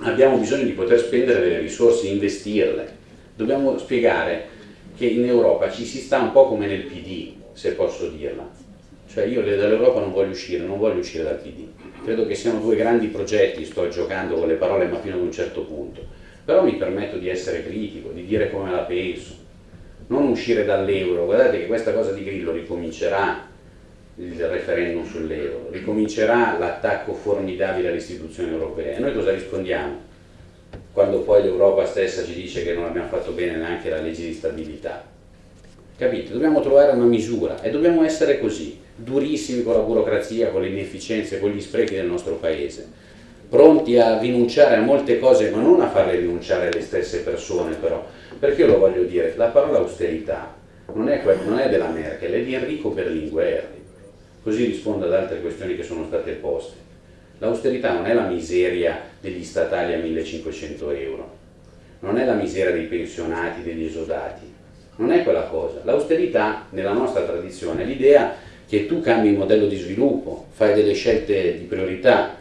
abbiamo bisogno di poter spendere delle risorse, investirle. Dobbiamo spiegare che in Europa ci si sta un po' come nel PD, se posso dirla. Cioè io dall'Europa non voglio uscire, non voglio uscire dal PD credo che siano due grandi progetti, sto giocando con le parole ma fino ad un certo punto, però mi permetto di essere critico, di dire come la penso, non uscire dall'euro, guardate che questa cosa di Grillo ricomincerà il referendum sull'euro, ricomincerà l'attacco formidabile alle istituzioni europee. E noi cosa rispondiamo? Quando poi l'Europa stessa ci dice che non abbiamo fatto bene neanche la legge di stabilità. Capite? Dobbiamo trovare una misura e dobbiamo essere così durissimi con la burocrazia, con le inefficienze, con gli sprechi del nostro paese, pronti a rinunciare a molte cose, ma non a farle rinunciare le stesse persone però, perché io lo voglio dire, la parola austerità non è, non è della Merkel, è di Enrico Berlinguer, così rispondo ad altre questioni che sono state poste. L'austerità non è la miseria degli statali a 1500 euro, non è la miseria dei pensionati, degli esodati, non è quella cosa. L'austerità, nella nostra tradizione, è l'idea che tu cambi il modello di sviluppo, fai delle scelte di priorità,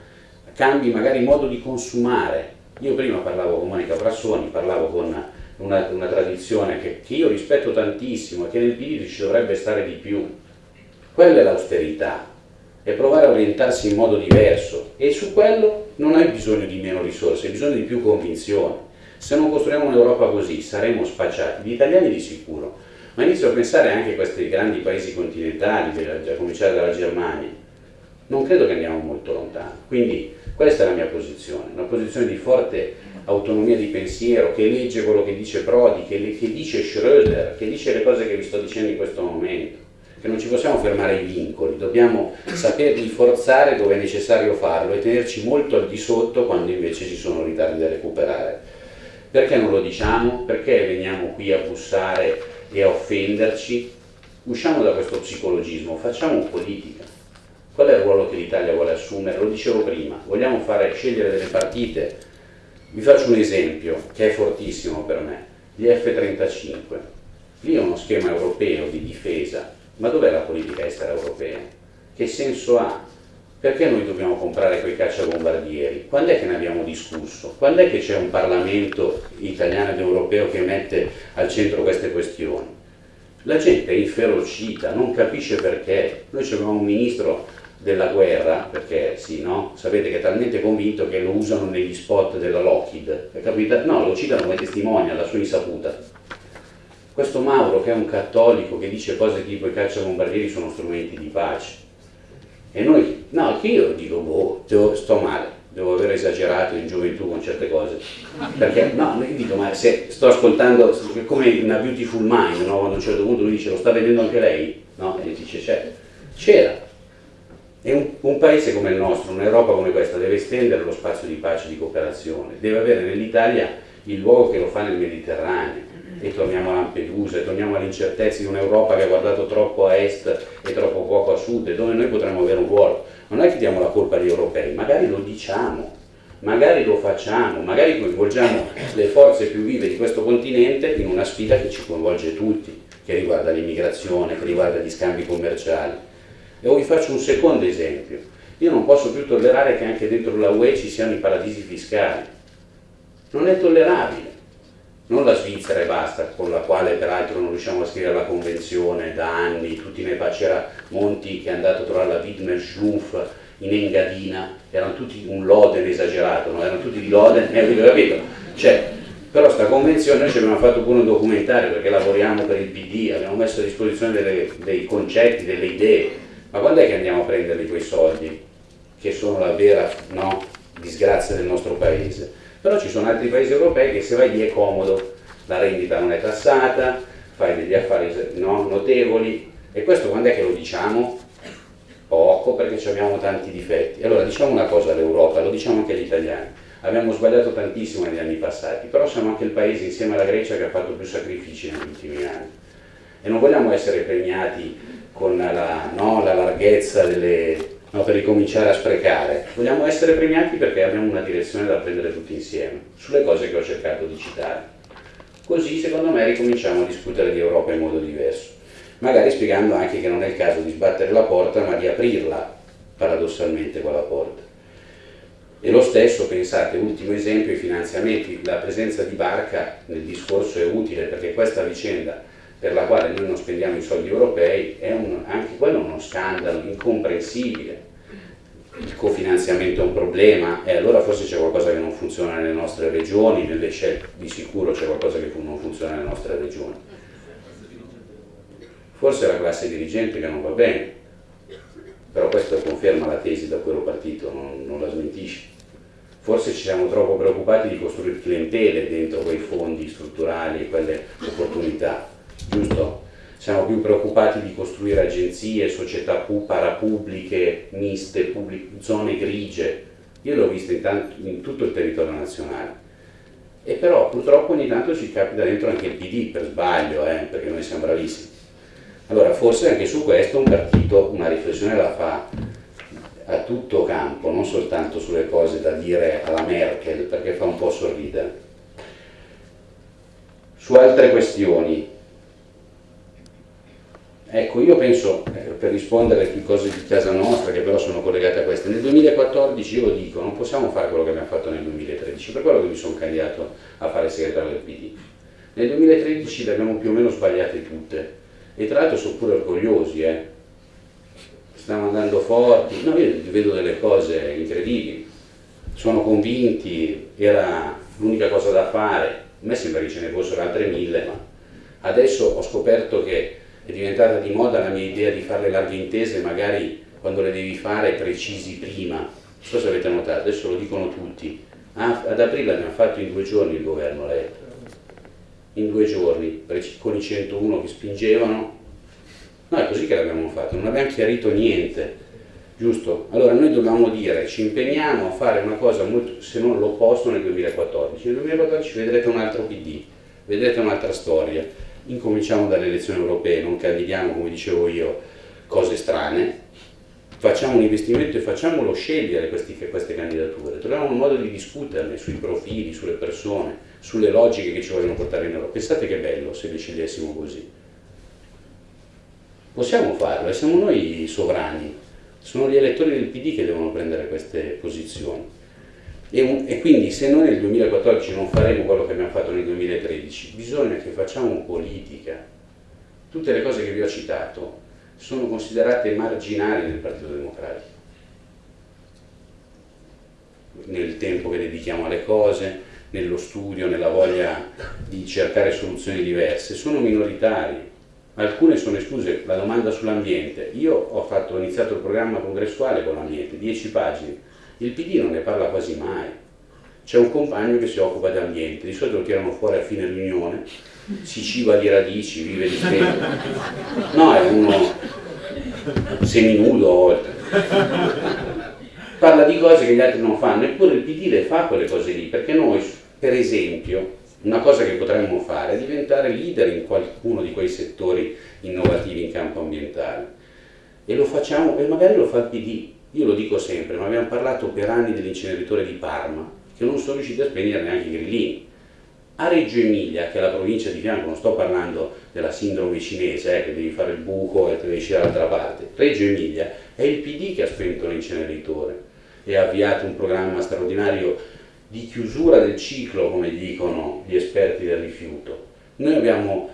cambi magari il modo di consumare. Io prima parlavo con Monica Frassoni, parlavo con una, una tradizione che, che, io rispetto tantissimo e che nel PD ci dovrebbe stare di più. Quella è l'austerità, è provare a orientarsi in modo diverso. E su quello non hai bisogno di meno risorse, hai bisogno di più convinzione. Se non costruiamo un'Europa così saremo spacciati, gli italiani di sicuro, ma inizio a pensare anche a questi grandi paesi continentali, a cominciare dalla Germania, non credo che andiamo molto lontano. Quindi questa è la mia posizione, una posizione di forte autonomia di pensiero, che legge quello che dice Prodi, che, che dice Schröder, che dice le cose che vi sto dicendo in questo momento, che non ci possiamo fermare ai vincoli, dobbiamo saperli forzare dove è necessario farlo e tenerci molto al di sotto quando invece ci sono ritardi da recuperare. Perché non lo diciamo? Perché veniamo qui a bussare e a offenderci, usciamo da questo psicologismo, facciamo politica. Qual è il ruolo che l'Italia vuole assumere? Lo dicevo prima, vogliamo fare scegliere delle partite. Vi faccio un esempio che è fortissimo per me, gli F-35. Lì è uno schema europeo di difesa, ma dov'è la politica estera europea? Che senso ha? Perché noi dobbiamo comprare quei cacciabombardieri? Quando è che ne abbiamo discusso? Quando è che c'è un Parlamento italiano ed europeo che mette al centro queste questioni? La gente è inferocita, non capisce perché. Noi abbiamo un ministro della guerra, perché sì, no? Sapete che è talmente convinto che lo usano negli spot della Lockheed. No, lo citano come testimone alla sua insaputa. Questo Mauro, che è un cattolico, che dice cose tipo i cacciabombardieri sono strumenti di pace e noi, no, che io dico, boh, sto male. devo aver esagerato in gioventù con certe cose. Perché, no, io dico, ma se sto ascoltando, come una beautiful mind, no? quando a un certo punto lui dice, lo sta vedendo anche lei? No? E dice, c'è. C'era. E un, un, paese come il nostro, un'Europa come questa, deve estendere lo spazio di pace e di cooperazione, deve avere nell'Italia il luogo che lo fa nel Mediterraneo. E torniamo a Lampedusa, e torniamo all'incertezza di un'Europa che ha guardato troppo a est e troppo poco a sud, e dove noi potremmo avere un ruolo non è che diamo la colpa agli europei, magari lo diciamo, magari lo facciamo, magari coinvolgiamo le forze più vive di questo continente in una sfida che ci coinvolge tutti, che riguarda l'immigrazione, che riguarda gli scambi commerciali. E vi faccio un secondo esempio. Io non posso più tollerare che anche dentro la UE ci siano i paradisi fiscali. Non è tollerabile. Non la Svizzera e basta, con la quale peraltro non riusciamo a scrivere la convenzione da anni, tutti ne c'era Monti che è andato a trovare la Widmer Schlumpf in Engadina, erano tutti un Loden esagerato, no? erano tutti di Loden, capito? Cioè, però sta convenzione noi ci abbiamo fatto pure un documentario perché lavoriamo per il PD, abbiamo messo a disposizione delle, dei concetti, delle idee, ma quando è che andiamo a prenderli quei soldi, che sono la vera no, disgrazia del nostro paese? Però ci sono altri paesi europei che se vai lì è comodo, la rendita non è tassata, fai degli affari no, notevoli, e questo quando è che lo diciamo? Poco perché abbiamo tanti difetti. Allora diciamo una cosa all'Europa, lo diciamo anche agli italiani. Abbiamo sbagliato tantissimo negli anni passati, però siamo anche il paese insieme alla Grecia che ha fatto più sacrifici negli ultimi anni. E non vogliamo essere premiati con la, no, la larghezza delle, no, per ricominciare a sprecare. Vogliamo essere premiati perché abbiamo una direzione da prendere tutti insieme, sulle cose che ho cercato di citare. Così secondo me ricominciamo a discutere di Europa in modo diverso magari spiegando anche che non è il caso di sbattere la porta ma di aprirla paradossalmente quella porta. E lo stesso, pensate, ultimo esempio, i finanziamenti, la presenza di Barca nel discorso è utile perché questa vicenda per la quale noi non spendiamo i soldi europei è un, anche quello uno scandalo incomprensibile. Il cofinanziamento è un problema e allora forse c'è qualcosa che non funziona nelle nostre regioni, nelle scelte di sicuro c'è qualcosa che non funziona nelle nostre regioni Forse è la classe dirigente che non va bene, però questo conferma la tesi da ero partito, non, non la smentisce. Forse ci siamo troppo preoccupati di costruire clientele dentro quei fondi strutturali e quelle opportunità, giusto? Siamo più preoccupati di costruire agenzie, società parapubbliche, miste, zone grigie. Io l'ho vista in, in tutto il territorio nazionale. E però purtroppo ogni tanto ci capita dentro anche il PD per sbaglio, eh, perché noi siamo bravissimi. Allora forse anche su questo un partito una riflessione la fa a tutto campo, non soltanto sulle cose da dire alla Merkel, perché fa un po' sorridere. Su altre questioni, ecco io penso, eh, per rispondere a cose di casa nostra che però sono collegate a queste, nel 2014 io dico, non possiamo fare quello che abbiamo fatto nel 2013, per quello che mi sono candidato a fare segretario del PD. Nel 2013 le abbiamo più o meno sbagliate tutte, e tra l'altro sono pure orgogliosi, eh. stiamo andando forti, no, io vedo delle cose incredibili, sono convinti, era l'unica cosa da fare, a me sembra che ce ne fossero altre mille, ma adesso ho scoperto che è diventata di moda la mia idea di fare le larghe intese, magari quando le devi fare precisi prima, non so se avete notato, adesso lo dicono tutti, ah, ad aprile abbiamo fatto in due giorni il governo Letta, in due giorni con i 101 che spingevano. No, è così che l'abbiamo fatto, non abbiamo chiarito niente, giusto? Allora noi dobbiamo dire, ci impegniamo a fare una cosa molto, se non l'opposto nel 2014. Nel 2014 vedrete un altro PD, vedrete un'altra storia. Incominciamo dalle elezioni europee, non candidiamo, come dicevo io, cose strane, facciamo un investimento e facciamolo scegliere questi, queste candidature, troviamo un modo di discuterne sui profili, sulle persone, sulle logiche che ci vogliono portare in Europa. Pensate che bello se li scegliessimo così. Possiamo farlo e siamo noi i sovrani, sono gli elettori del PD che devono prendere queste posizioni. E, un, e, quindi se noi nel 2014 non faremo quello che abbiamo fatto nel 2013, bisogna che facciamo politica. Tutte le cose che vi ho citato sono considerate marginali nel Partito Democratico. Nel tempo che dedichiamo alle cose, nello studio, nella voglia di cercare soluzioni diverse, sono minoritari. Alcune sono escluse, la domanda sull'ambiente. Io ho, fatto, ho iniziato il programma congressuale con l'ambiente, 10 pagine. Il PD non ne parla quasi mai. C'è un compagno che si occupa di ambiente, di solito lo tirano fuori a fine riunione, si ciba di radici, vive di stelle. No, è uno seminudo a volte. Parla di cose che gli altri non fanno, eppure il PD le fa quelle cose lì, perché noi, per esempio, una cosa che potremmo fare è diventare leader in qualcuno di quei settori innovativi in campo ambientale. E lo facciamo, e magari lo fa il PD. Io lo dico sempre, ma abbiamo parlato per anni dell'inceneritore di Parma, che non sono riusciti a spegnere neanche i grillini. A Reggio Emilia, che è la provincia di fianco, non sto parlando della sindrome cinese, eh, che devi fare il buco e te devi uscire dall'altra parte, Reggio Emilia è il PD che ha spento l'inceneritore e ha avviato un programma straordinario di chiusura del ciclo, come dicono gli esperti del rifiuto. Noi abbiamo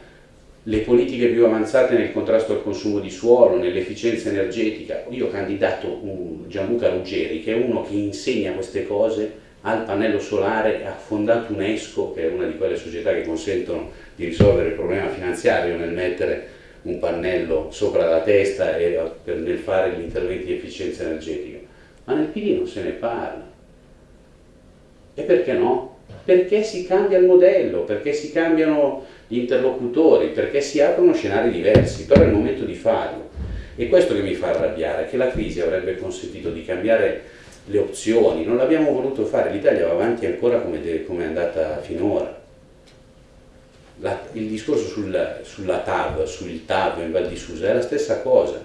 le politiche più avanzate nel contrasto al consumo di suolo, nell'efficienza energetica. Io ho candidato Gianluca Ruggeri, che è uno che insegna queste cose al pannello solare, ha fondato UNESCO, che è una di quelle società che consentono di risolvere il problema finanziario nel mettere un pannello sopra la testa e nel fare gli interventi di efficienza energetica. Ma nel PD non se ne parla. E perché no? Perché si cambia il modello, perché si cambiano interlocutori, perché si aprono scenari diversi, però è il momento di farlo. E questo che mi fa arrabbiare, che la crisi avrebbe consentito di cambiare le opzioni, non l'abbiamo voluto fare, l'Italia va avanti ancora come, come è andata finora. La, il discorso sul, sulla TAV, sul TAV in Val di Susa è la stessa cosa,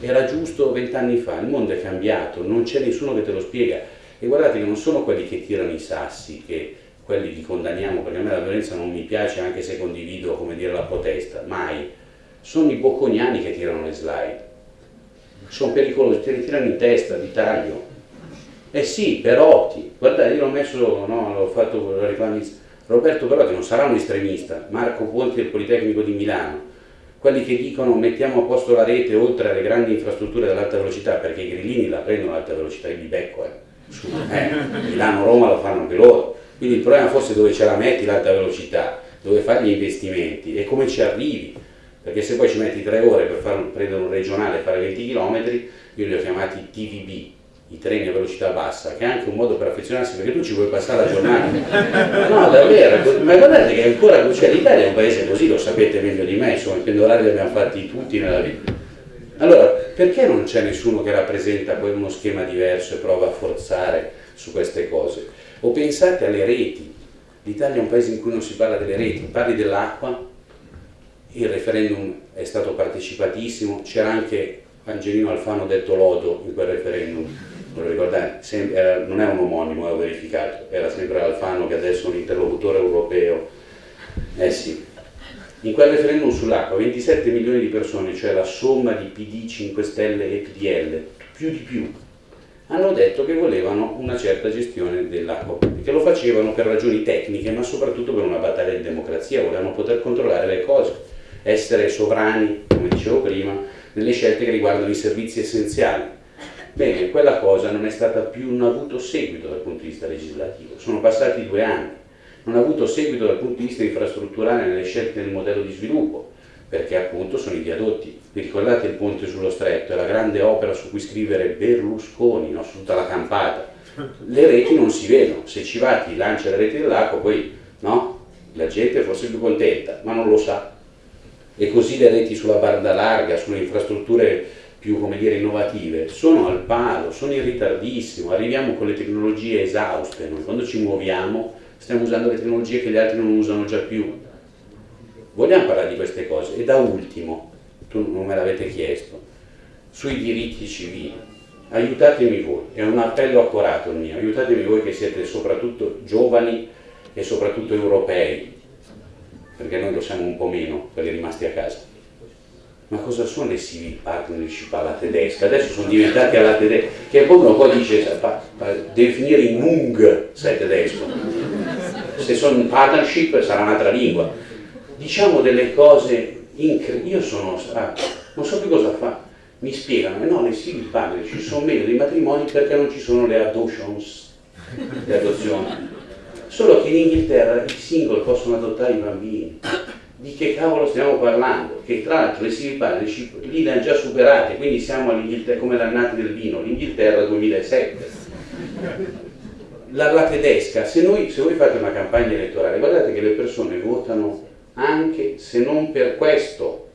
era giusto vent'anni fa, il mondo è cambiato, non c'è nessuno che te lo spiega e guardate che non sono quelli che tirano i sassi, che quelli li condanniamo perché a me la violenza non mi piace anche se condivido come dire la protesta, mai. Sono i bocconiani che tirano le slide. Sono pericolosi, te li tirano in testa, di taglio. Eh sì, Perotti, guardate, io l'ho messo, no, l'ho fatto, lo reclami, Roberto Perotti non sarà un estremista, Marco Ponti del Politecnico di Milano, quelli che dicono mettiamo a posto la rete oltre alle grandi infrastrutture dell'alta velocità, perché i grillini la prendono all'alta velocità, io li becco, eh. Su, eh, Milano-Roma lo fanno anche loro. Quindi il problema forse è dove ce la metti l'alta velocità, dove fai gli investimenti e come ci arrivi. Perché se poi ci metti tre ore per fare, prendere un regionale e fare 20 km, io li ho chiamati TVB, i treni a velocità bassa, che è anche un modo per affezionarsi, perché tu ci vuoi passare la giornata. No, davvero, ma guardate che ancora, cioè l'Italia è un paese così, lo sapete meglio di me, insomma, i pendolari li abbiamo fatti tutti nella vita. Allora, perché non c'è nessuno che rappresenta poi uno schema diverso e prova a forzare su queste cose? O pensate alle reti, l'Italia è un paese in cui non si parla delle reti, parli dell'acqua, il referendum è stato partecipatissimo, c'era anche Angelino Alfano detto Lodo in quel referendum, non, ricordate, era, non è un omonimo, ho verificato, era sempre Alfano che adesso è un interlocutore europeo. Eh sì. In quel referendum sull'acqua 27 milioni di persone, cioè la somma di PD, 5 Stelle e PDL, più di più, hanno detto che volevano una certa gestione dell'acqua pubblica. Lo facevano per ragioni tecniche, ma soprattutto per una battaglia di democrazia, volevano poter controllare le cose, essere sovrani, come dicevo prima, nelle scelte che riguardano i servizi essenziali. Bene, quella cosa non è stata più, non ha avuto seguito dal punto di vista legislativo, sono passati due anni, non ha avuto seguito dal punto di vista infrastrutturale nelle scelte del modello di sviluppo, perché appunto sono i viadotti. Vi ricordate il ponte sullo stretto? È la grande opera su cui scrivere Berlusconi, no? su tutta la campata. Le reti non si vedono, se Civati lancia le reti dell'acqua poi no? la gente è forse più contenta, ma non lo sa. E così le reti sulla banda larga, sulle infrastrutture più come dire, innovative sono al palo, sono in ritardissimo, arriviamo con le tecnologie esauste, noi quando ci muoviamo stiamo usando le tecnologie che gli altri non usano già più. Vogliamo parlare di queste cose? E da ultimo, tu non me l'avete chiesto, sui diritti civili, aiutatemi voi, è un appello accorato il mio, aiutatemi voi che siete soprattutto giovani e soprattutto europei, perché noi lo siamo un po' meno, quelli rimasti a casa. Ma cosa sono le civil partnership alla tedesca? Adesso sono diventati alla tedesca, che poi uno poi dice, deve finire in Mung se è tedesco, se sono in partnership sarà un'altra lingua. Diciamo delle cose incredibili, io sono, ah, non so più cosa fa, mi spiegano, no, le civil partnership sono meglio dei matrimoni perché non ci sono le adoptions, le adozioni. Solo che in Inghilterra i single possono adottare i bambini di che cavolo stiamo parlando? Che tra l'altro le civil partnership lì le hanno già superate, quindi siamo all'Inghilterra come l'annata del vino, l'Inghilterra 2007. La, la tedesca, se, noi, se voi fate una campagna elettorale, guardate che le persone votano anche se non per questo,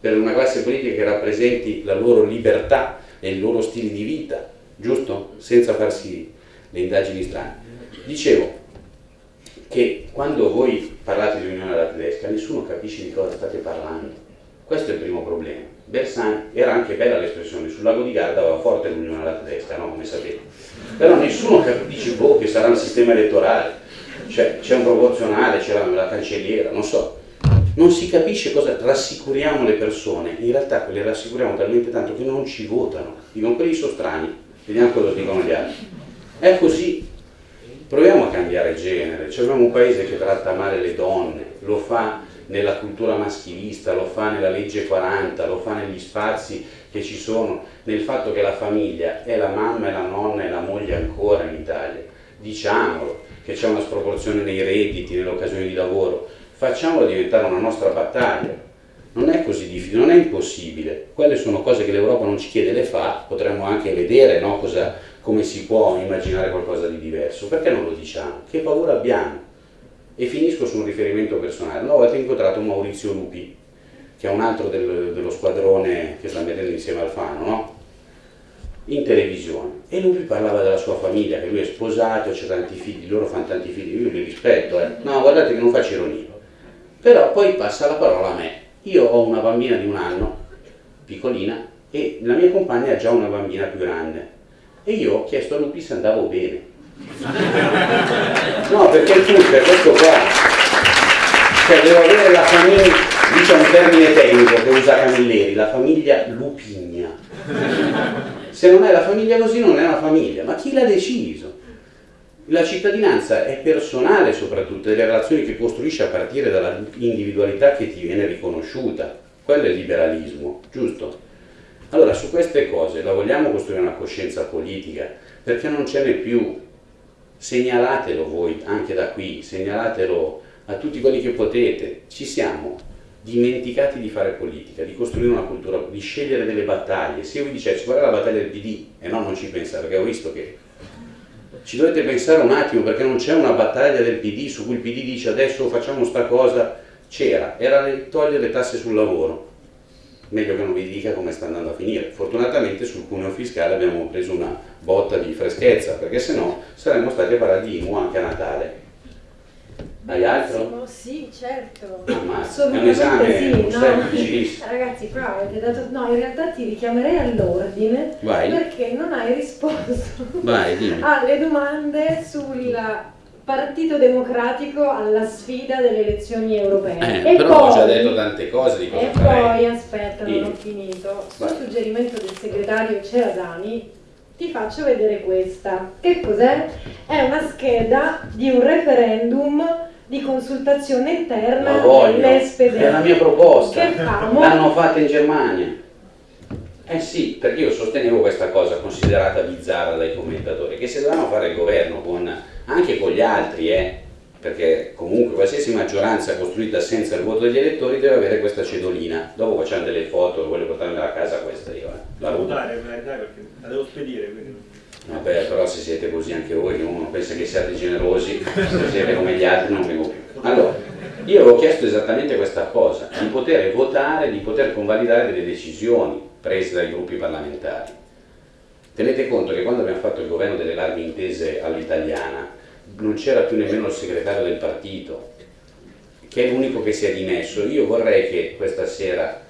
per una classe politica che rappresenti la loro libertà e il loro stile di vita, giusto? Senza farsi le indagini strane. Dicevo che quando voi parlate di unione alla tedesca nessuno capisce di cosa state parlando. Questo è il primo problema. Bersani era anche bella l'espressione, sul lago di Garda va forte l'unione alla tedesca, no? come sapete. Però nessuno capisce boh, che sarà un sistema elettorale, cioè, c'è un proporzionale, c'è la, cancelliera, non so. Non si capisce cosa, rassicuriamo le persone, in realtà le rassicuriamo talmente tanto che non ci votano, dicono quelli sono strani, vediamo cosa dicono gli altri. È così, proviamo a cambiare genere, cioè abbiamo un paese che tratta male le donne, lo fa nella cultura maschilista, lo fa nella legge 40, lo fa negli spazi che ci sono, nel fatto che la famiglia è la mamma e la nonna e la moglie ancora in Italia. Diciamolo, che c'è una sproporzione nei redditi, nelle occasioni di lavoro, facciamolo diventare una nostra battaglia. Non è così difficile, non è impossibile. Quelle sono cose che l'Europa non ci chiede, le fa, potremmo anche vedere no, cosa, come si può immaginare qualcosa di diverso. Perché non lo diciamo? Che paura abbiamo? E finisco su un riferimento personale. Una volta ho incontrato Maurizio Lupi, che è un altro del, dello squadrone che sta vedendo insieme al Fano, no? In televisione. E lui parlava della sua famiglia, che lui è sposato, c'è tanti figli, loro fanno tanti figli, io li rispetto, eh. no guardate che non faccio ironia, però poi passa la parola a me, io ho una bambina di un anno, piccolina, e la mia compagna ha già una bambina più grande. E io ho chiesto a Lupi se andavo bene, no perché il punto è questo qua, cioè devo avere la famiglia, dice un termine tecnico che usa Camilleri, la famiglia lupigna. Se non è la famiglia così non è una famiglia, ma chi l'ha deciso? La cittadinanza è personale soprattutto, delle relazioni che costruisce a partire dall'individualità che ti viene riconosciuta. Quello è il liberalismo, giusto? Allora, su queste cose la vogliamo costruire una coscienza politica, perché non ce n'è più. Segnalatelo voi, anche da qui, segnalatelo a tutti quelli che potete. Ci siamo dimenticati di fare politica, di costruire una cultura, di scegliere delle battaglie. Se io vi dicessi è la battaglia del PD, e no, non ci pensa, perché ho visto che ci dovete pensare un attimo, perché non c'è una battaglia del PD su cui il PD dice adesso facciamo sta cosa, c'era, era togliere le tasse sul lavoro. Meglio che non vi dica come sta andando a finire. Fortunatamente sul cuneo fiscale abbiamo preso una botta di freschezza, perché se no saremmo stati a parlare di IMU anche a Natale hai altro?
Sì, certo.
Ammazza, è un esame
sì, no? Ragazzi, però avete dato... No, in realtà ti richiamerei all'ordine perché non hai risposto
Vai,
alle domande sul Partito Democratico alla sfida delle elezioni europee.
Eh, e però poi, ho già detto tante cose di cosa
E poi, aspetta, non ho finito. Su suggerimento del segretario Ceradani ti faccio vedere questa. Che cos'è? È una scheda di un referendum di consultazione interna dell'SPD.
È la mia proposta. L'hanno fatta in Germania. Eh sì, perché io sostenevo questa cosa considerata bizzarra dai commentatori, che se dovevano fare il governo con, anche con gli altri, eh, perché comunque qualsiasi maggioranza costruita senza il voto degli elettori deve avere questa cedolina. Dopo facciamo delle foto, voglio portarmi a casa questa io. Eh.
La perché la devo spedire. Quindi.
Vabbè, però se siete così anche voi, uno pensa che siate generosi, se siete come gli altri non vengo più. Allora, io avevo chiesto esattamente questa cosa, di poter votare, di poter convalidare delle decisioni prese dai gruppi parlamentari. Tenete conto che quando abbiamo fatto il governo delle larghe intese all'italiana, non c'era più nemmeno il segretario del partito, che è l'unico che si è dimesso. Io vorrei che questa sera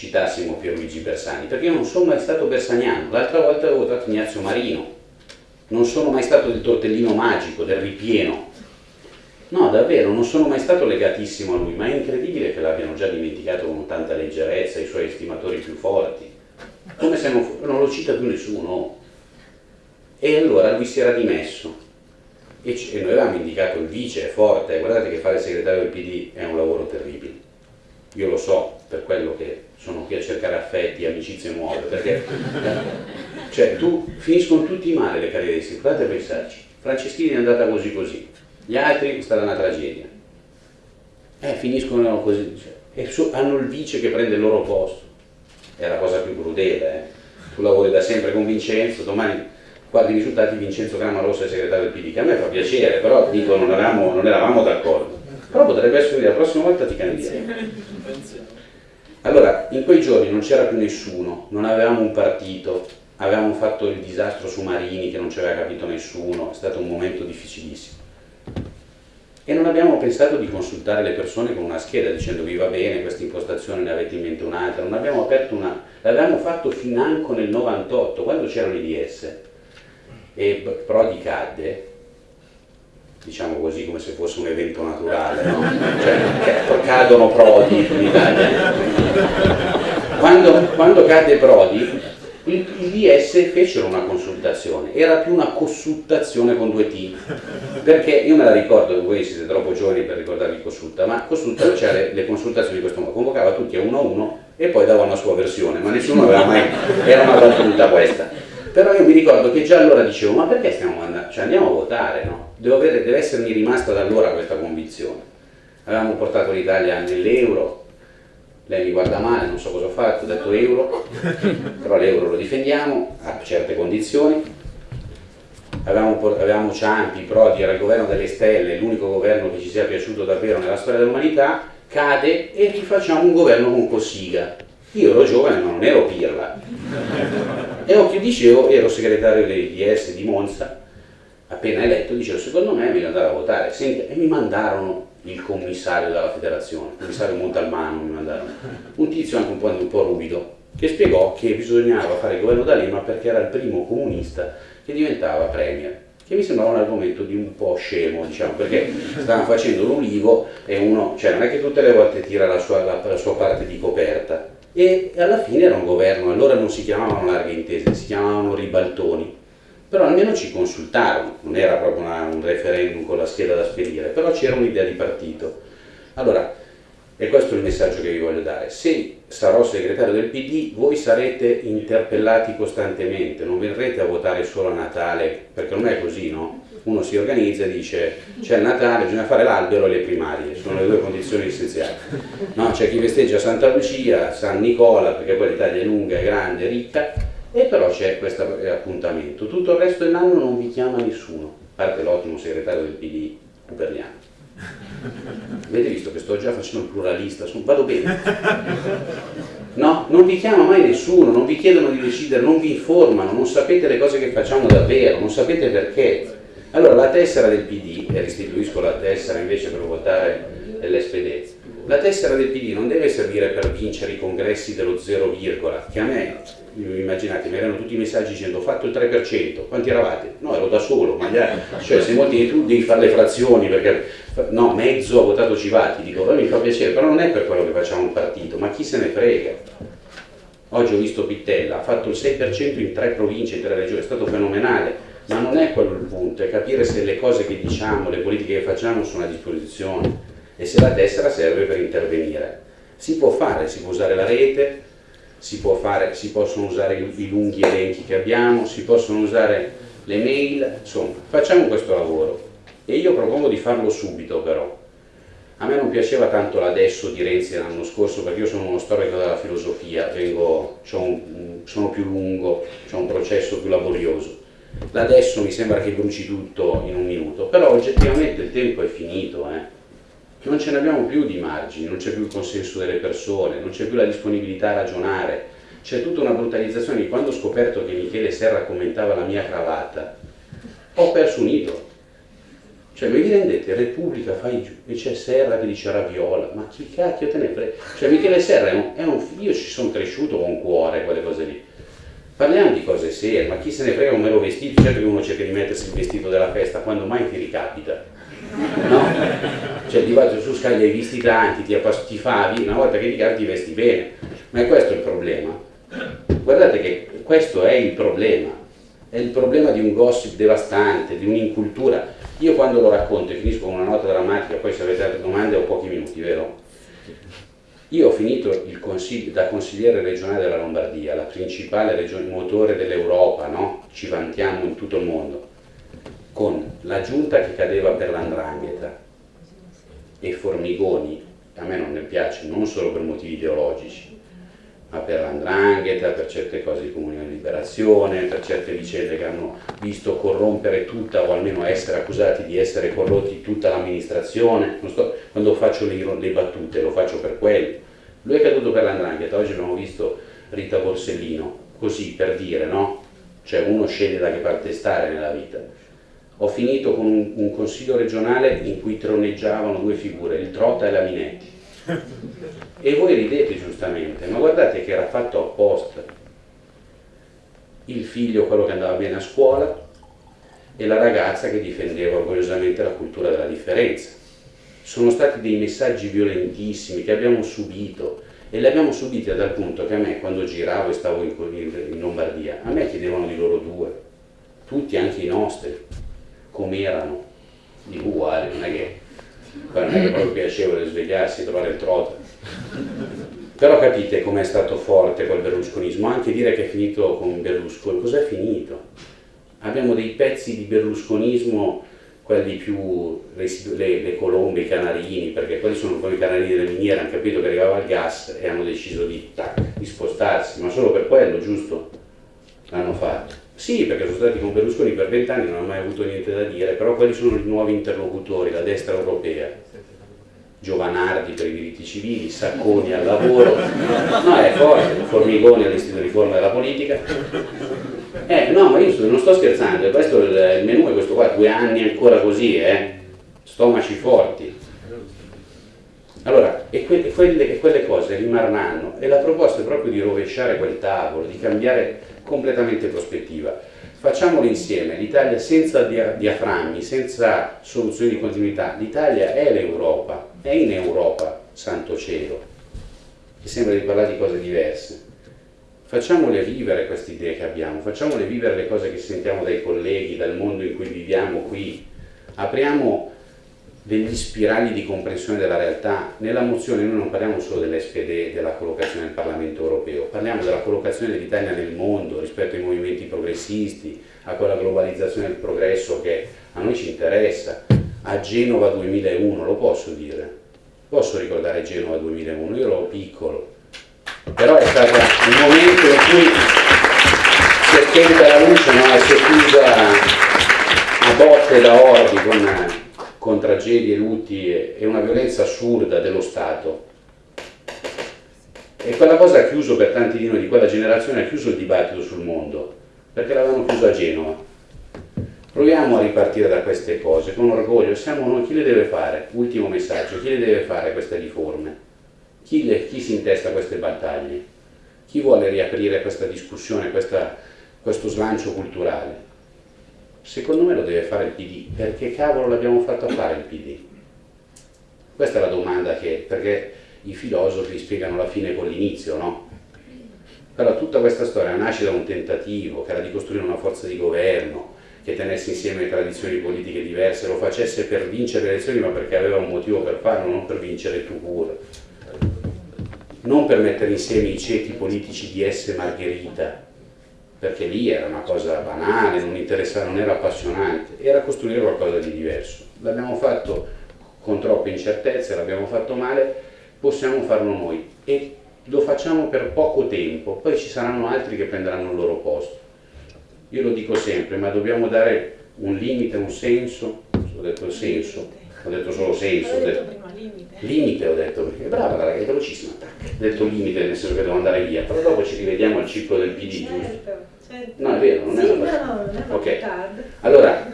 citassimo Pierluigi Bersani, perché io non sono mai stato bersaniano, l'altra volta avevo votato Ignazio Marino, non sono mai stato del tortellino magico, del ripieno, no davvero, non sono mai stato legatissimo a lui, ma è incredibile che l'abbiano già dimenticato con tanta leggerezza i suoi estimatori più forti, come se non, non lo cita più nessuno. E allora lui si era dimesso. E, e noi avevamo indicato il vice, è forte, guardate che fare il segretario del PD è un lavoro terribile, io lo so per quello che sono qui a cercare affetti, amicizie nuove, perché cioè, tu finiscono tutti male le carriere di sindaco, guardate a pensarci, Franceschini è andata così così, gli altri è stata una tragedia, eh, finiscono così, cioè, e so, hanno il vice che prende il loro posto, è la cosa più crudele, eh. tu lavori da sempre con Vincenzo, domani guardi i risultati Vincenzo Rossa è segretario del PD, che a me fa piacere, però dico non eravamo, non eravamo d'accordo. Però potrebbe essere la prossima volta ti candidiamo. Allora, in quei giorni non c'era più nessuno, non avevamo un partito, avevamo fatto il disastro su Marini che non ci aveva capito nessuno, è stato un momento difficilissimo. E non abbiamo pensato di consultare le persone con una scheda dicendo vi va bene, questa impostazione ne avete in mente un'altra, non abbiamo aperto una... l'avevamo fatto financo nel 98, quando c'erano i DS e Prodi cadde, diciamo così come se fosse un evento naturale, no? cioè cadono Prodi in Italia. Quando, quando cadde Prodi, il, DS fecero una consultazione, era più una consultazione con due T, perché io me la ricordo, voi siete troppo giovani per ricordarvi consulta, ma consulta c'era le, le, consultazioni di questo modo, convocava tutti a uno a uno e poi dava una sua versione, ma nessuno aveva mai, era una battuta questa. Però io mi ricordo che già allora dicevo, ma perché stiamo andando, cioè andiamo a votare, no? Avere, deve essermi rimasta da allora questa convinzione. Avevamo portato l'Italia nell'euro, lei mi guarda male, non so cosa ho fatto, ho detto euro, però l'euro lo difendiamo a certe condizioni. Avevamo, avevamo Ciampi, Prodi, era il governo delle stelle, l'unico governo che ci sia piaciuto davvero nella storia dell'umanità, cade e rifacciamo un governo con Cossiga. Io ero giovane ma non ero pirla. E occhio dicevo, ero segretario del DS di Monza, appena eletto, dicevo secondo me è meglio andare a votare. Senti, e mi mandarono il commissario della federazione, il commissario Montalmano mi mandarono, un tizio anche un po', un po' ruvido, che spiegò che bisognava fare il governo D'Alema perché era il primo comunista che diventava premier che mi sembrava un argomento di un po' scemo, diciamo, perché stavano facendo l'ulivo e uno, cioè non è che tutte le volte tira la sua, la, la sua parte di coperta, e alla fine era un governo, allora non si chiamavano larghe intese, si chiamavano ribaltoni, però almeno ci consultarono, non era proprio una, un referendum con la scheda da spedire, però c'era un'idea di partito. Allora, e questo è il messaggio che vi voglio dare, se sarò segretario del PD voi sarete interpellati costantemente, non verrete a votare solo a Natale, perché non è così, no? Uno si organizza e dice c'è il Natale, bisogna fare l'albero e le primarie, sono le due condizioni essenziali. No, c'è chi festeggia Santa Lucia, San Nicola, perché poi l'Italia è lunga, è grande, è ricca, e però c'è questo appuntamento. Tutto il resto dell'anno non vi chiama nessuno, a parte l'ottimo segretario del PD, Cuperliano. Avete visto che sto già facendo il pluralista, vado bene. No, non vi chiama mai nessuno, non vi chiedono di decidere, non vi informano, non sapete le cose che facciamo davvero, non sapete perché. Allora la tessera del PD, e restituisco la tessera invece per votare l'SPD, la tessera del PD non deve servire per vincere i congressi dello zero virgola, che a me, immaginate, mi erano tutti i messaggi dicendo ho fatto il 3%, quanti eravate? No, ero da solo, ma gli altri, cioè se molti di tu devi fare le frazioni perché no, mezzo ha votato Civati, dico, mi fa piacere, però non è per quello che facciamo un partito, ma chi se ne frega? Oggi ho visto Pittella, ha fatto il 6% in tre province, in tre regioni, è stato fenomenale, ma non è quello il punto, è capire se le cose che diciamo, le politiche che facciamo sono a disposizione e se la tessera serve per intervenire. Si può fare, si può usare la rete, si, fare, si possono usare i, lunghi elenchi che abbiamo, si possono usare le mail, insomma, facciamo questo lavoro e io propongo di farlo subito però. A me non piaceva tanto l'adesso di Renzi l'anno scorso perché io sono uno storico della filosofia, vengo, un, sono più lungo, ho un processo più laborioso Adesso mi sembra che bruci tutto in un minuto, però oggettivamente il tempo è finito, eh? non ce ne abbiamo più di margini, non c'è più il consenso delle persone, non c'è più la disponibilità a ragionare, c'è tutta una brutalizzazione. Quando ho scoperto che Michele Serra commentava la mia cravatta, ho perso un idolo. Cioè, vi rendete, Repubblica fai giù, e c'è Serra che dice raviola, ma chi cacchio te ne frega? Cioè, Michele Serra è un, è un io ci sono cresciuto con cuore, quelle cose lì Parliamo di cose serie, ma chi se ne frega un mero vestito? Certo che uno cerca di mettersi il vestito della festa, quando mai ti ricapita? No? Cioè di fatto su scaglia hai visti tanti, ti, ti favi, una volta che ti ti vesti bene. Ma è questo il problema. Guardate che questo è il problema. È il problema di un gossip devastante, di un'incultura. Io quando lo racconto e finisco con una nota drammatica, poi se avete altre domande ho pochi minuti, vero? Io ho finito consiglio, da consigliere regionale della Lombardia, la principale regione motore dell'Europa, no? ci vantiamo in tutto il mondo, con la giunta che cadeva per l'andrangheta e Formigoni, a me non ne piace, non solo per motivi ideologici, ma per l'andrangheta, per certe cose di comunione di liberazione, per certe vicende che hanno visto corrompere tutta o almeno essere accusati di essere corrotti tutta l'amministrazione. quando faccio le, le, battute lo faccio per quello. Lui è caduto per l'andrangheta, oggi abbiamo visto Rita Borsellino, così per dire, no? Cioè uno sceglie da che parte stare nella vita. Ho finito con un, un consiglio regionale in cui troneggiavano due figure, il Trota e la Minetti e voi ridete giustamente, ma guardate che era fatto apposta. Il figlio, quello che andava bene a scuola, e la ragazza che difendeva orgogliosamente la cultura della differenza. Sono stati dei messaggi violentissimi che abbiamo subito e li abbiamo subiti a tal punto che a me quando giravo e stavo in, in Lombardia, a me chiedevano di loro due, tutti, anche i nostri, com'erano, dico uguali, non è che è che proprio piacevole svegliarsi e trovare il trota. Però capite com'è stato forte quel berlusconismo, anche dire che è finito con Berlusconi, cos'è finito? Abbiamo dei pezzi di berlusconismo, quelli più, le, le, colombe, i canarini, perché quelli sono come i canarini delle miniere, hanno capito che arrivava il gas e hanno deciso di, tac, di spostarsi, ma solo per quello, giusto? L'hanno fatto. Sì, perché sono stati con Berlusconi per vent'anni, non hanno mai avuto niente da dire, però quelli sono i nuovi interlocutori, la destra europea. Giovanardi per i diritti civili, Sacconi al lavoro, no è forte, Formigoni all'Istituto di Riforma della Politica. Eh, no, ma io non sto scherzando, questo il menù è questo qua, due anni ancora così, eh? stomaci forti. Allora, e, que quelle, quelle cose rimarranno, e la proposta è proprio di rovesciare quel tavolo, di cambiare completamente prospettiva. Facciamolo insieme, l'Italia senza dia diaframmi, senza soluzioni di continuità, l'Italia è l'Europa, è in Europa, santo cielo, che sembra di parlare di cose diverse. Facciamole vivere queste idee che abbiamo, facciamole vivere le cose che sentiamo dai colleghi, dal mondo in cui viviamo qui, apriamo degli spirali di comprensione della realtà. Nella mozione noi non parliamo solo dell'SPD, della collocazione nel Parlamento europeo, parliamo della collocazione dell'Italia nel mondo rispetto ai movimenti progressisti, a quella globalizzazione del progresso che a noi ci interessa. A Genova 2001, lo posso dire? Posso ricordare Genova 2001? Io ero piccolo, però è stato un momento in cui si è spenta la luce no? si è chiusa a botte da orbi con con tragedie, lutti e una violenza assurda dello Stato. E quella cosa ha chiuso per tanti di noi di quella generazione, ha chiuso il dibattito sul mondo, perché l'avevano chiuso a Genova. Proviamo a ripartire da queste cose con orgoglio, siamo noi, chi le deve fare? Ultimo messaggio, chi le deve fare queste riforme? Chi, le, chi si intesta queste battaglie? Chi vuole riaprire questa discussione, questa, questo slancio culturale? Secondo me lo deve fare il PD, perché cavolo l'abbiamo fatto fare il PD? Questa è la domanda che, perché i filosofi spiegano la fine con l'inizio, no? Però tutta questa storia nasce da un tentativo, che era di costruire una forza di governo, che tenesse insieme tradizioni politiche diverse, lo facesse per vincere le elezioni, ma perché aveva un motivo per farlo, non per vincere tu pure. Non per mettere insieme i ceti politici di S. Margherita, perché lì era una cosa banale, non, non era appassionante, era costruire qualcosa di diverso. L'abbiamo fatto con troppe incertezze, l'abbiamo fatto male, possiamo farlo noi e lo facciamo per poco tempo, poi ci saranno altri che prenderanno il loro posto. Io lo dico sempre, ma dobbiamo dare un limite, un senso, ho detto senso, ho detto solo senso, ho detto, limite. Limite ho detto, perché brava la ragazza, è velocissima, tac, ho detto limite nel senso che devo andare via, però dopo ci rivediamo al ciclo del PD,
certo? Certo.
No, è vero, non
sì,
è una
no, no, è
Ok,
tardi.
allora,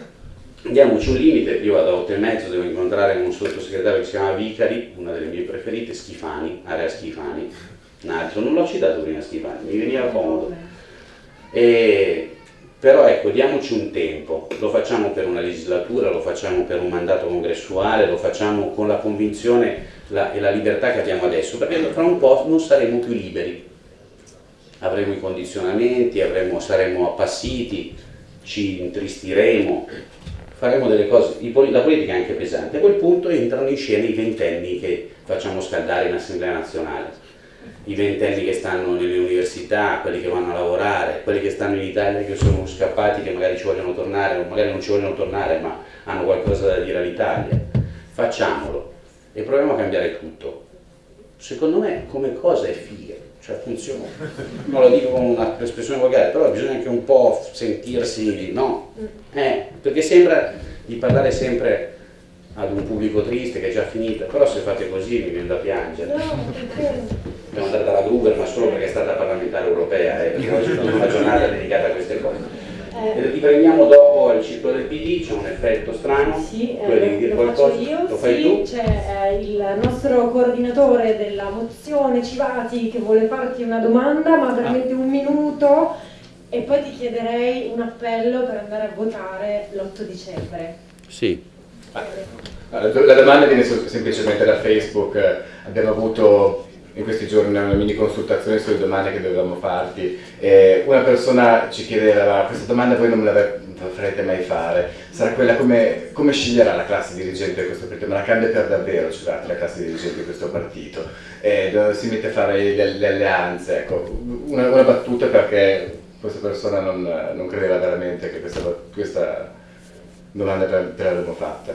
diamoci un limite, io vado a 8 e mezzo, devo incontrare un sottosegretario che si chiama Vicari, una delle mie preferite, Schifani, area Schifani, un altro, non l'ho citato prima Schifani, mi veniva comodo. E però ecco, diamoci un tempo, lo facciamo per una legislatura, lo facciamo per un mandato congressuale, lo facciamo con la convinzione la, e la libertà che abbiamo adesso, perché fra un po' non saremo più liberi. Avremo i condizionamenti, avremo, saremo appassiti, ci intristiremo, faremo delle cose, la politica è anche pesante, a quel punto entrano in scena i ventenni che facciamo scaldare in Assemblea Nazionale i ventenni che stanno nelle università, quelli che vanno a lavorare, quelli che stanno in Italia che sono scappati, che magari ci vogliono tornare o magari non ci vogliono tornare ma hanno qualcosa da dire all'Italia. Facciamolo e proviamo a cambiare tutto. Secondo me come cosa è figa, cioè funziona. Non lo dico con un'espressione volgare, però bisogna anche un po' sentirsi, no? Eh, perché sembra di parlare sempre ad un pubblico triste che è già finita, però se fate così mi viene da piangere.
No?
Devo andare dalla Gruber, ma solo perché è stata parlamentare europea, eh, perché oggi è una giornata dedicata a queste cose.
Eh,
E riprendiamo dopo il ciclo del PD, c'è un effetto strano,
Sì,
tu devi
eh,
dire
lo faccio
qualcosa,
io,
lo fai
sì,
tu?
c'è eh, il nostro coordinatore della mozione Civati che vuole farti una domanda, ma veramente un minuto e poi ti chiederei un appello per andare a votare l'8 dicembre.
Sì.
La domanda viene sem- semplicemente da Facebook, abbiamo avuto in questi giorni una mini consultazione sulle domande che dovevamo farti. E una persona ci chiedeva questa domanda voi non me la farete mai fare, sarà quella come, come sceglierà la classe dirigente di questo partito, ma la cambia per davvero Civati, la classe dirigente di questo partito, e si mette a fare le, le alleanze, ecco, una, una battuta perché questa persona non, non credeva veramente che questa, questa domanda te te l'avremmo fatta.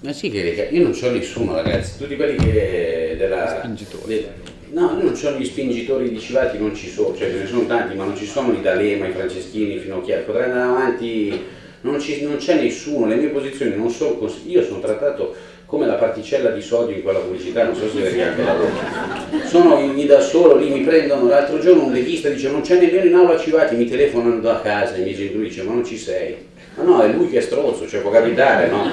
Ma sì, che io non c'ho nessuno ragazzi, tutti quelli che della...
Spingitori.
de- no, io non c'ho gli spingitori di Civati, non ci sono, cioè ce ne sono tanti, ma non ci sono i D'Alema, i Franceschini, i Finocchiari, potrei andare avanti, non, ci- non c'è nessuno, le mie posizioni non sono così, io sono trattato come la particella di sodio in quella pubblicità, non so se vedi anche la voce. Sono lì da solo, lì mi prendono, l'altro giorno un leghista dice non c'è nemmeno in aula Civati, mi telefonano da casa, i miei genitori dicono ma non ci sei. Ma no, è lui che è stronzo, cioè può capitare, no?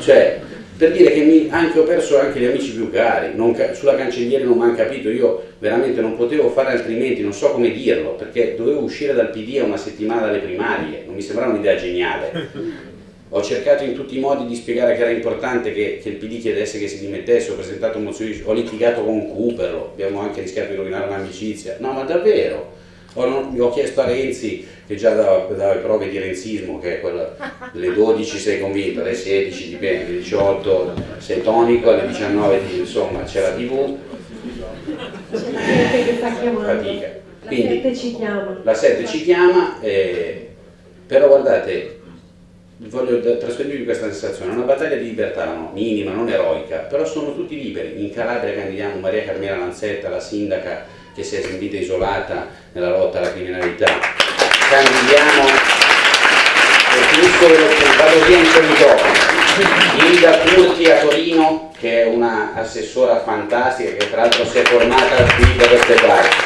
Cioè, per dire che mi- anche ho perso anche gli amici più cari, non sulla cancelliere non mi hanno capito, io veramente non potevo fare altrimenti, non so come dirlo, perché dovevo uscire dal PD a una settimana dalle primarie, non mi sembrava un'idea geniale. Ho cercato in tutti i modi di spiegare che era importante che, che il PD chiedesse che si dimettesse, ho presentato mozioni, di- ho litigato con Cooperlo, abbiamo anche rischiato di rovinare un'amicizia. No, ma davvero, ho, non- ho chiesto a Renzi, che già dava, dava prove di renzismo, che è quella, alle 12 sei convinto, alle 16 dipende, alle 18 sei tonico, alle 19 ti- insomma c'è la tv,
C'è la che sta chiamando.
Fatica.
La
Quindi-
7 ci chiama.
la 7 ci chiama, eh, però guardate, voglio trasferirvi questa sensazione, è una battaglia di libertà, no? minima, non eroica, però sono tutti liberi. In Calabria candidiamo Maria Carmela Lanzetta, la sindaca che si è sentita isolata nella lotta alla criminalità. Candidiamo, e finisco velocemente, vado via in microfono. Ilda Curti a Torino, che è una assessora fantastica, che tra l'altro si è formata qui da queste parti.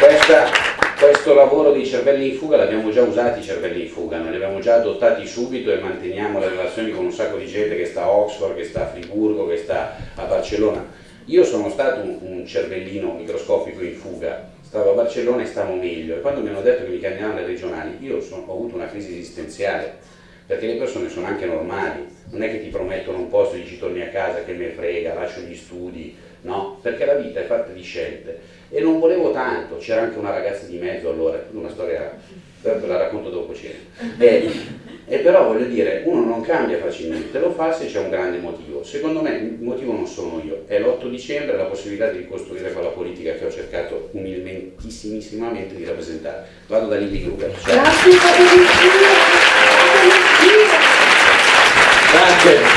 Questa- questo lavoro di cervelli in fuga l'abbiamo già usati i cervelli in fuga, noi li abbiamo già adottati subito e manteniamo le relazioni con un sacco di gente che sta a Oxford, che sta a Friburgo, che sta a Barcellona. Io sono stato un, un cervellino microscopico in fuga, stavo a Barcellona e stavo meglio e quando mi hanno detto che mi candidavano alle regionali io sono- ho avuto una crisi esistenziale perché le persone sono anche normali, non è che ti promettono un posto e dici torni a casa che me frega, lascio gli studi, no? Perché la vita è fatta di scelte e non volevo tanto, c'era anche una ragazza di mezzo allora, una storia, ve la racconto dopo cena. E, e però voglio dire, uno non cambia facilmente, lo fa se c'è un grande motivo. Secondo me il motivo non sono io, è l'8 dicembre la possibilità di ricostruire quella politica che ho cercato umilmentissimamente di rappresentare. Vado da Lili Gruber. Ciao.
Grazie.